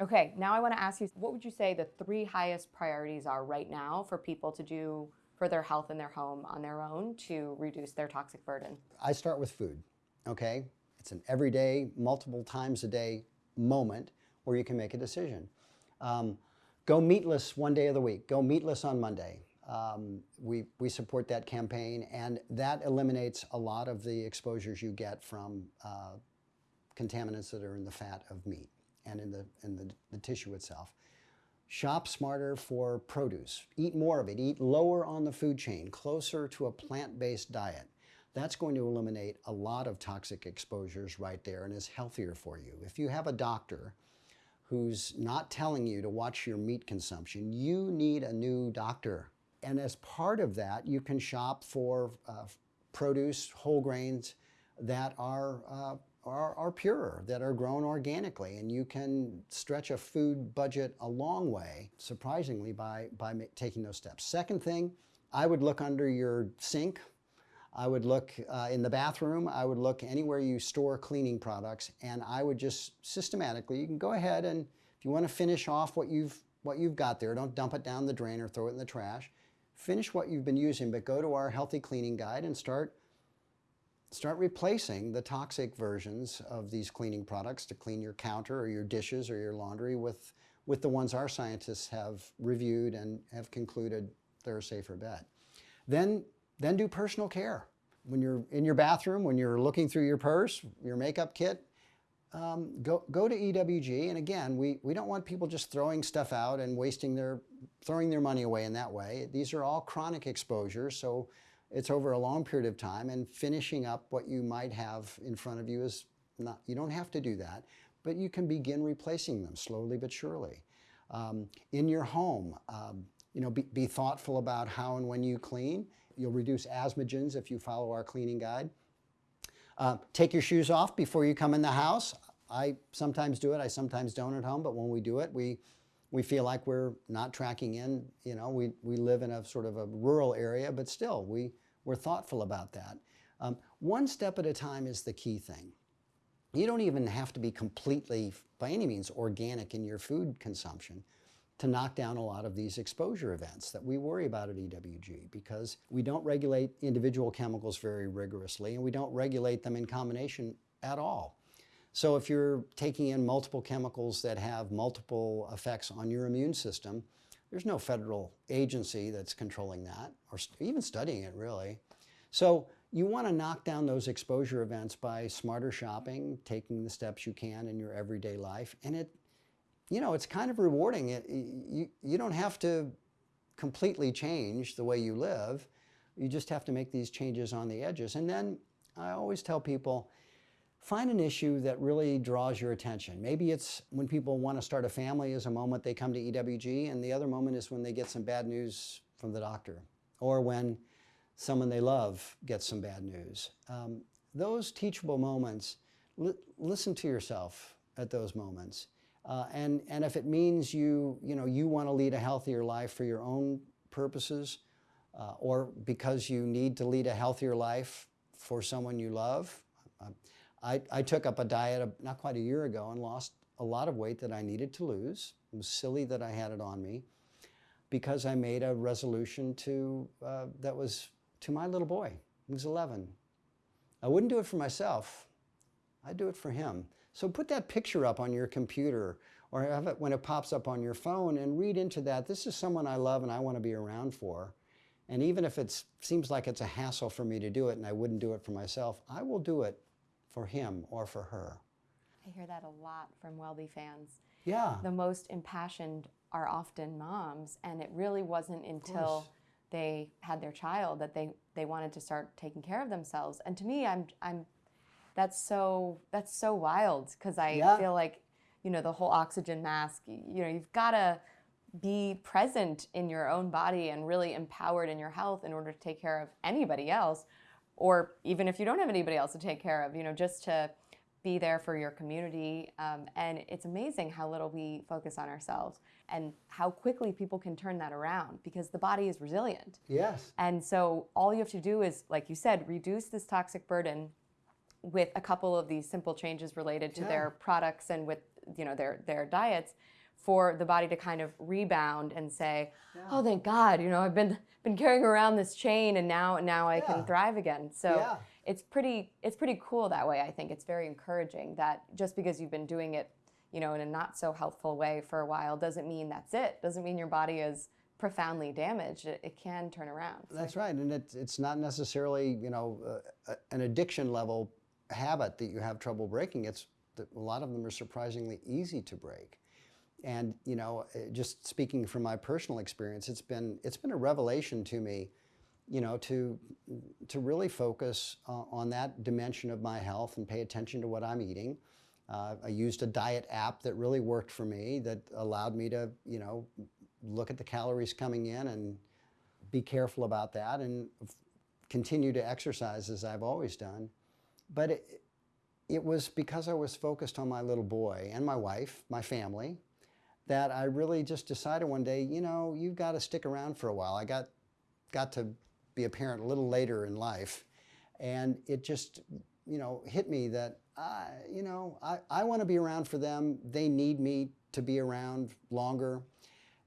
Okay, now I want to ask you what would you say the three highest priorities are right now for people to do for their health in their home on their own to reduce their toxic burden? I start with food, okay? It's an everyday, multiple times a day moment where you can make a decision. Um, go meatless one day of the week. Go meatless on Monday. Um, we, we support that campaign, and that eliminates a lot of the exposures you get from uh, contaminants that are in the fat of meat and in the, in the, the tissue itself. Shop smarter for produce. Eat more of it. Eat lower on the food chain, closer to a plant-based diet. That's going to eliminate a lot of toxic exposures right there and is healthier for you. If you have a doctor who's not telling you to watch your meat consumption, you need a new doctor. And as part of that, you can shop for uh, produce, whole grains that are, uh, are, are purer, that are grown organically. And you can stretch a food budget a long way, surprisingly, by, by taking those steps. Second thing, I would look under your sink I would look uh, in the bathroom, I would look anywhere you store cleaning products, and I would just systematically, you can go ahead and if you want to finish off what you've, what you've got there, don't dump it down the drain or throw it in the trash. Finish what you've been using, but go to our healthy cleaning guide and start, start replacing the toxic versions of these cleaning products to clean your counter or your dishes or your laundry with, with the ones our scientists have reviewed and have concluded they're a safer bet. Then then do personal care. When you're in your bathroom, when you're looking through your purse, your makeup kit, um, go, go to EWG. And again, we, we don't want people just throwing stuff out and wasting their, throwing their money away in that way. These are all chronic exposures, so it's over a long period of time and finishing up what you might have in front of you is not, you don't have to do that, but you can begin replacing them slowly but surely. Um, in your home, um, you know, be, be thoughtful about how and when you clean. You'll reduce asthmagens if you follow our cleaning guide. Uh, take your shoes off before you come in the house. I sometimes do it, I sometimes don't at home, but when we do it, we, we feel like we're not tracking in. You know, we, we live in a sort of a rural area, but still, we, we're thoughtful about that. Um, one step at a time is the key thing. You don't even have to be completely, by any means, organic in your food consumption to knock down a lot of these exposure events that we worry about at EWG because we don't regulate individual chemicals very rigorously and we don't regulate them in combination at all. So if you're taking in multiple chemicals that have multiple effects on your immune system, there's no federal agency that's controlling that or even studying it really. So you want to knock down those exposure events by smarter shopping, taking the steps you can in your everyday life, and it you know, it's kind of rewarding. It, you, you don't have to completely change the way you live. You just have to make these changes on the edges. And then I always tell people, find an issue that really draws your attention. Maybe it's when people want to start a family is a moment they come to EWG, and the other moment is when they get some bad news from the doctor, or when someone they love gets some bad news. Um, those teachable moments, li listen to yourself at those moments. Uh, and, and if it means you, you, know, you want to lead a healthier life for your own purposes, uh, or because you need to lead a healthier life for someone you love. Uh, I, I took up a diet not quite a year ago and lost a lot of weight that I needed to lose. It was silly that I had it on me because I made a resolution to, uh, that was to my little boy. He was 11. I wouldn't do it for myself. I'd do it for him. So put that picture up on your computer or have it when it pops up on your phone and read into that, this is someone I love and I want to be around for. And even if it seems like it's a hassle for me to do it and I wouldn't do it for myself, I will do it for him or for her. I hear that a lot from Welby fans. Yeah. The most impassioned are often moms, and it really wasn't until they had their child that they, they wanted to start taking care of themselves. And to me, I'm, I'm that's so that's so wild because I yeah. feel like you know the whole oxygen mask. You know, you've got to be present in your own body and really empowered in your health in order to take care of anybody else or even if you don't have anybody else to take care of you know just to be there for your community um, and it's amazing how little we focus on ourselves and how quickly people can turn that around because the body is resilient Yes. and so all you have to do is like you said reduce this toxic burden with a couple of these simple changes related to Yeah. their products and with you know their their diets for the body to kind of rebound and say oh thank god you know i've been been carrying around this chain and now now i Yeah. can thrive again. So Yeah. it's pretty it's pretty cool that way i think. It's very encouraging that just because you've been doing it you know in a not so healthful way for a while doesn't mean that's it. Doesn't mean your body is profoundly damaged. It, it can turn around. So That's right, and it's it's not necessarily you know uh, an addiction level habit that you have trouble breaking. It's a lot of them are surprisingly easy to break, and you know uh, just speaking from my personal experience, it's been it's been a revelation to me, you know to to really focus uh, on that dimension of my health and pay attention to what I'm eating. Uh, I used a diet app that really worked for me that allowed me to you know look at the calories coming in and be careful about that and continue to exercise as I've always done. But it, it was because I was focused on my little boy and my wife, my family, that I really just decided one day, you know, you've got to stick around for a while. I got got to be a parent a little later in life, and it just, you know, hit me that I, you know, I, I want to be around for them. They need me to be around longer.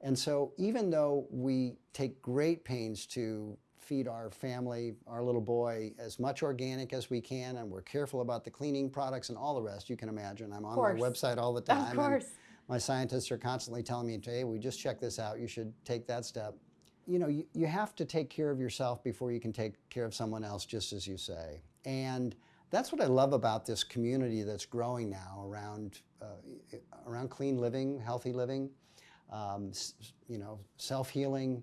And so, even though we take great pains to feed our family, our little boy, as much organic as we can, and we're careful about the cleaning products and all the rest, you can imagine. I'm on my website all the time. of course my scientists are constantly telling me, hey, we just checked this out. You should take that step. You know, you, you have to take care of yourself before you can take care of someone else, just as you say. And that's what I love about this community that's growing now around, uh, around clean living, healthy living, um, you know, self healing.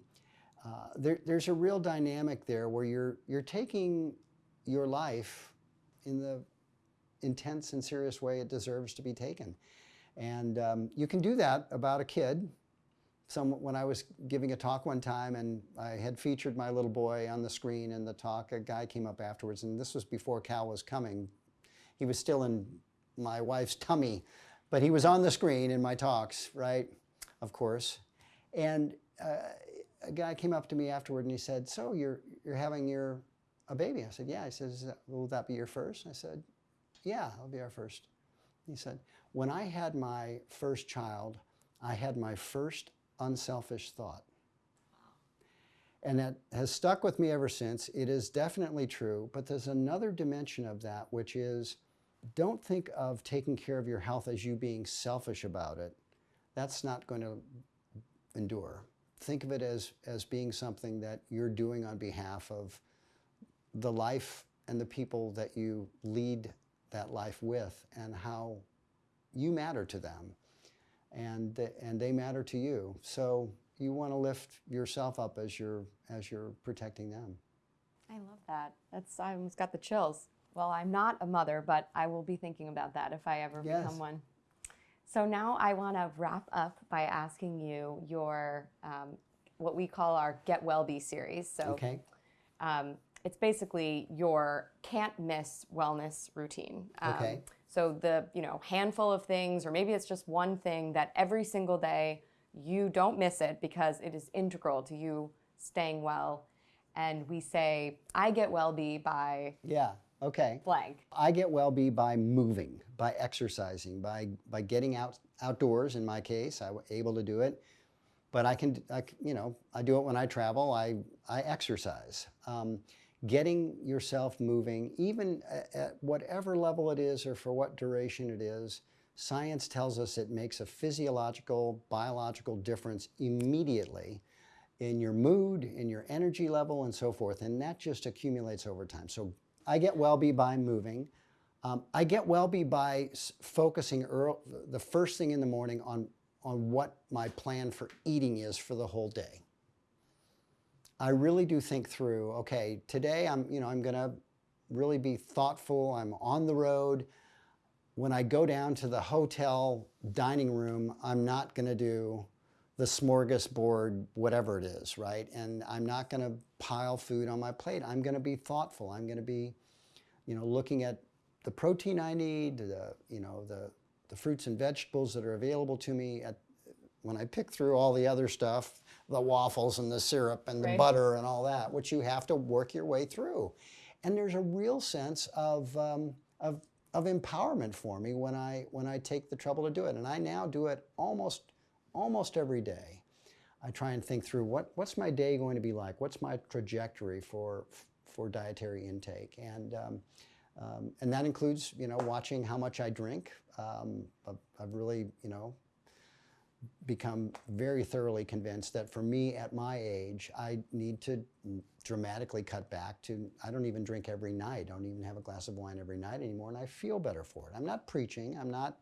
Uh, there, there's a real dynamic there where you're, you're taking your life in the intense and serious way it deserves to be taken. And um, you can do that about a kid. Some, when I was giving a talk one time and I had featured my little boy on the screen in the talk, a guy came up afterwards, and this was before Cal was coming. He was still in my wife's tummy, but he was on the screen in my talks, right? Of course. And uh, a guy came up to me afterward and he said, "So you're you're having your a baby?" I said, "Yeah." He says, "Will that be your first? I said, "Yeah, it'll be our first. He said, When I had my first child, I had my first unselfish thought. And that has stuck with me ever since. It is definitely true, but there's another dimension of that, which is don't think of taking care of your health as you being selfish about it. That's not going to endure. Think of it as, as being something that you're doing on behalf of the life and the people that you lead that life with and how you matter to them and, and they matter to you. So you want to lift yourself up as you're, as you're protecting them. I love that. That's I almost got the chills. Well, I'm not a mother, but I will be thinking about that if I ever Yes. become one. So now I want to wrap up by asking you your um, what we call our Get Well Be series. So Okay? um, it's basically your can't miss wellness routine. Um, Okay. So the you know handful of things, or maybe it's just one thing that every single day you don't miss it because it is integral to you staying well. And we say, I get well be by Yeah. Okay. blank. I get well be by moving, by exercising, by by getting out outdoors. In my case, I was able to do it, but I can, I, you know, I do it when I travel. I I exercise. Um, getting yourself moving, even at, at whatever level it is or for what duration it is, science tells us it makes a physiological, biological difference immediately in your mood, in your energy level, and so forth. And that just accumulates over time. So I get well-be by moving. Um, I get well-be by focusing earl the first thing in the morning on, on what my plan for eating is for the whole day. I really do think through, okay, today I'm, you know, I'm going to really be thoughtful. I'm on the road. When I go down to the hotel dining room, I'm not going to do the smorgasbord, whatever it is, right? And I'm not going to pile food on my plate. I'm going to be thoughtful. I'm going to be, you know, looking at the protein I need, the, you know, the, the fruits and vegetables that are available to me at, when I pick through all the other stuff, the waffles and the syrup and the Right. butter and all that, which you have to work your way through. And there's a real sense of, um, of, of empowerment for me when I, when I take the trouble to do it. And I now do it almost, almost every day. I try and think through what, what's my day going to be like? What's my trajectory for, for dietary intake? And, um, um, and that includes, you know, watching how much I drink. Um, I've, I've really, you know, become very thoroughly convinced that for me at my age, I need to dramatically cut back to, I don't even drink every night. I don't even have a glass of wine every night anymore, and I feel better for it. I'm not preaching. I'm not,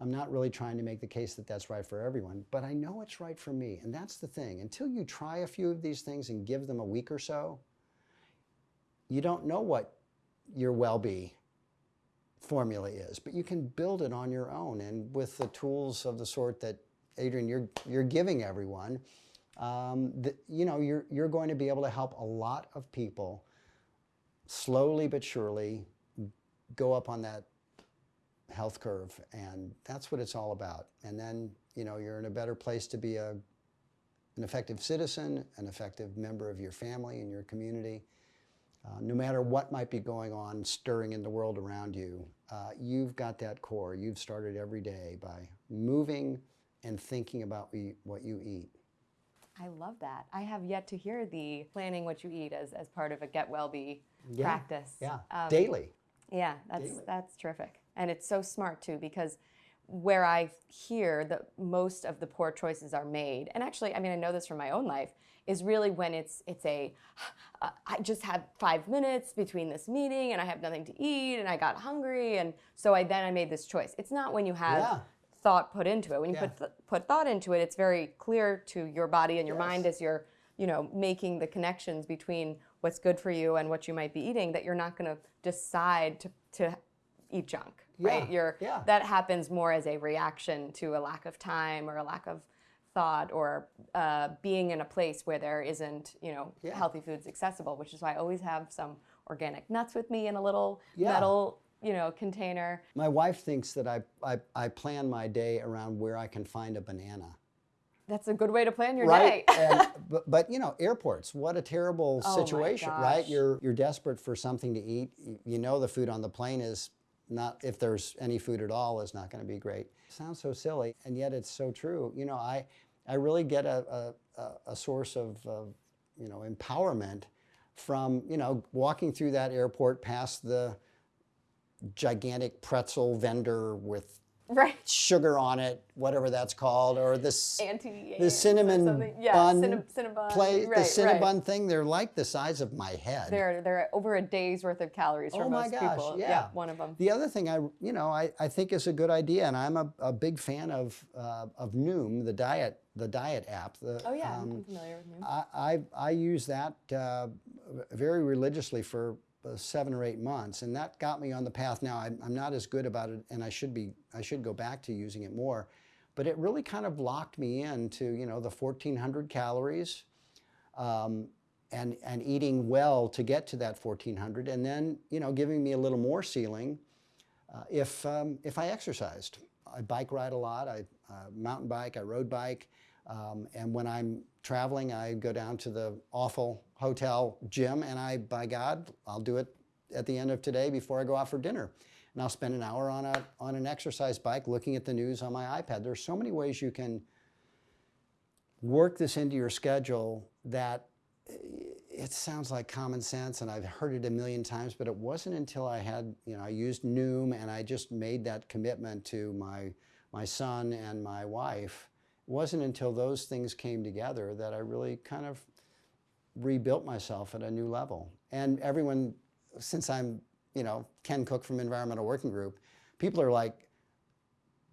I'm not really trying to make the case that that's right for everyone, but I know it's right for me. And that's the thing. Until you try a few of these things and give them a week or so, you don't know what your WellBe formula is, but you can build it on your own. And with the tools of the sort that Adrian, you're you're giving everyone, um, the, you know, you're you're going to be able to help a lot of people slowly but surely go up on that health curve, and that's what it's all about. And then you know you're in a better place to be a an effective citizen, an effective member of your family and your community. Uh, no matter what might be going on, stirring in the world around you, uh, you've got that core. You've started every day by moving and thinking about what you eat. I love that. I have yet to hear the planning what you eat as, as part of a get well be Yeah, practice. Yeah, Um, daily. Yeah, that's daily. that's terrific, and it's so smart too because where I hear that most of the poor choices are made, and actually, I mean, I know this from my own life, is really when it's it's a uh, I just have five minutes between this meeting and I have nothing to eat and I got hungry and so I then I made this choice. It's not when you have Yeah. thought put into it. When you Yeah. put th- put thought into it, it's very clear to your body and your Yes. mind as you're you know making the connections between what's good for you and what you might be eating that you're not going to decide to to eat junk right Yeah, you're yeah. that happens more as a reaction to a lack of time or a lack of thought or uh, being in a place where there isn't you know Yeah. healthy foods accessible which is why i always have some organic nuts with me in a little Yeah. metal you know container My wife thinks that I, I, I plan my day around where I can find a banana. that's a good way to plan your right? day and, but, but you know, airports, what a terrible Oh situation, right? You're, you're desperate for something to eat. You know the food on the plane is not, if there's any food at all, is not going to be great. Sounds so silly, and yet it's so true. You know, I, I really get a, a, a- source of, of, you know, empowerment from, you know, walking through that airport past the gigantic pretzel vendor with right sugar on it, whatever that's called, or this anti the cinnamon yeah, bun cinna- Cinnabon, play right, the Cinnabon right. thing. They're like the size of my head. They're they're over a day's worth of calories for oh my most gosh! people. Yeah. one of them. The other thing I you know I, I think is a good idea, and I'm a, a big fan of uh, of Noom, the diet the diet app. The, Oh yeah, um, I'm familiar with Noom. I, I, I use that uh, very religiously for seven or eight months, and that got me on the path. Now I'm, I'm not as good about it, and I should be. I should go back to using it more, but it really kind of locked me into you know the 1,400 calories, um, and and eating well to get to that 1,400, and then you know giving me a little more ceiling uh, if um, if I exercised. I bike ride a lot. I uh, mountain bike. I road bike. Um, and when I'm traveling, I go down to the awful hotel gym, and I, by God, I'll do it at the end of today before I go out for dinner. And I'll spend an hour on a on an exercise bike, looking at the news on my iPad. There's so many ways you can work this into your schedule that it sounds like common sense and I've heard it a million times, but it wasn't until I had, you know, I used Noom and I just made that commitment to my, my son and my wife. It wasn't until those things came together that I really kind of rebuilt myself at a new level. And everyone, since I'm, you know, Ken Cook from Environmental Working Group, people are like,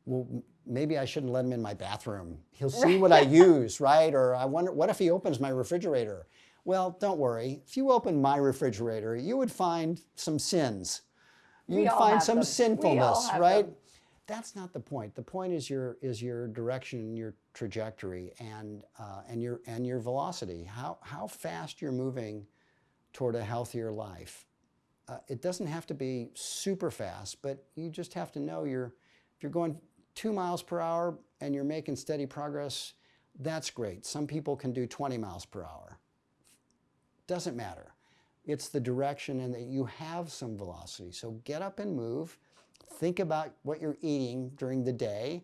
well, maybe I shouldn't let him in my bathroom. He'll see what I use, right? Or I wonder, what if he opens my refrigerator? Well, don't worry. If you open my refrigerator, you would find some sins. You'd find some them. Sinfulness, right? them. That's not the point. The point is your is your direction, your trajectory and uh, and your and your velocity. How how fast you're moving toward a healthier life. Uh, it doesn't have to be super fast, but you just have to know you're if you're going two miles per hour and you're making steady progress. That's great. Some people can do 20 miles per hour. Doesn't matter. It's the direction and that you have some velocity. So get up and move. Think about what you're eating during the day.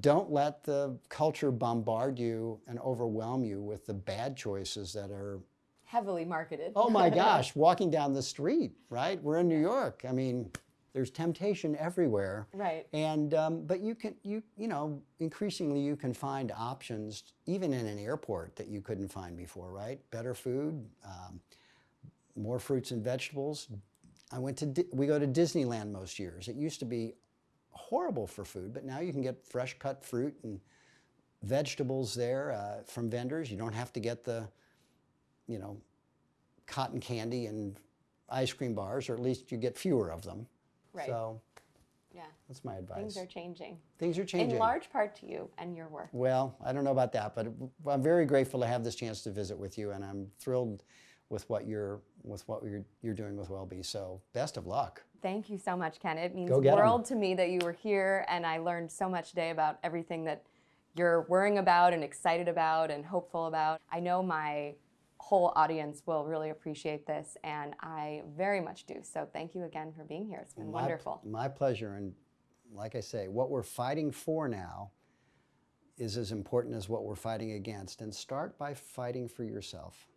Don't let the culture bombard you and overwhelm you with the bad choices that are, Heavily marketed. oh my gosh, walking down the street, right? We're in New York. I mean, there's temptation everywhere. Right. And um, but you can you you know increasingly you can find options even in an airport that you couldn't find before, right? Better food, um, more fruits and vegetables. I went to Di- we go to Disneyland most years. It used to be horrible for food, but now you can get fresh cut fruit and vegetables there uh, from vendors. You don't have to get the you know cotton candy and ice cream bars, or at least you get fewer of them. Right. So Yeah. that's my advice. Things are changing. Things are changing. In large part to you and your work. Well, I don't know about that, but I'm very grateful to have this chance to visit with you, and I'm thrilled with what you're with what you're, you're doing with WellBe. So best of luck. Thank you so much, Ken. It means the world to me that you were here, and I learned so much today about everything that you're worrying about and excited about and hopeful about. I know my whole audience will really appreciate this, and I very much do. So thank you again for being here. It's been My- wonderful. My pleasure, and like I say, what we're fighting for now is as important as what we're fighting against. And start by fighting for yourself.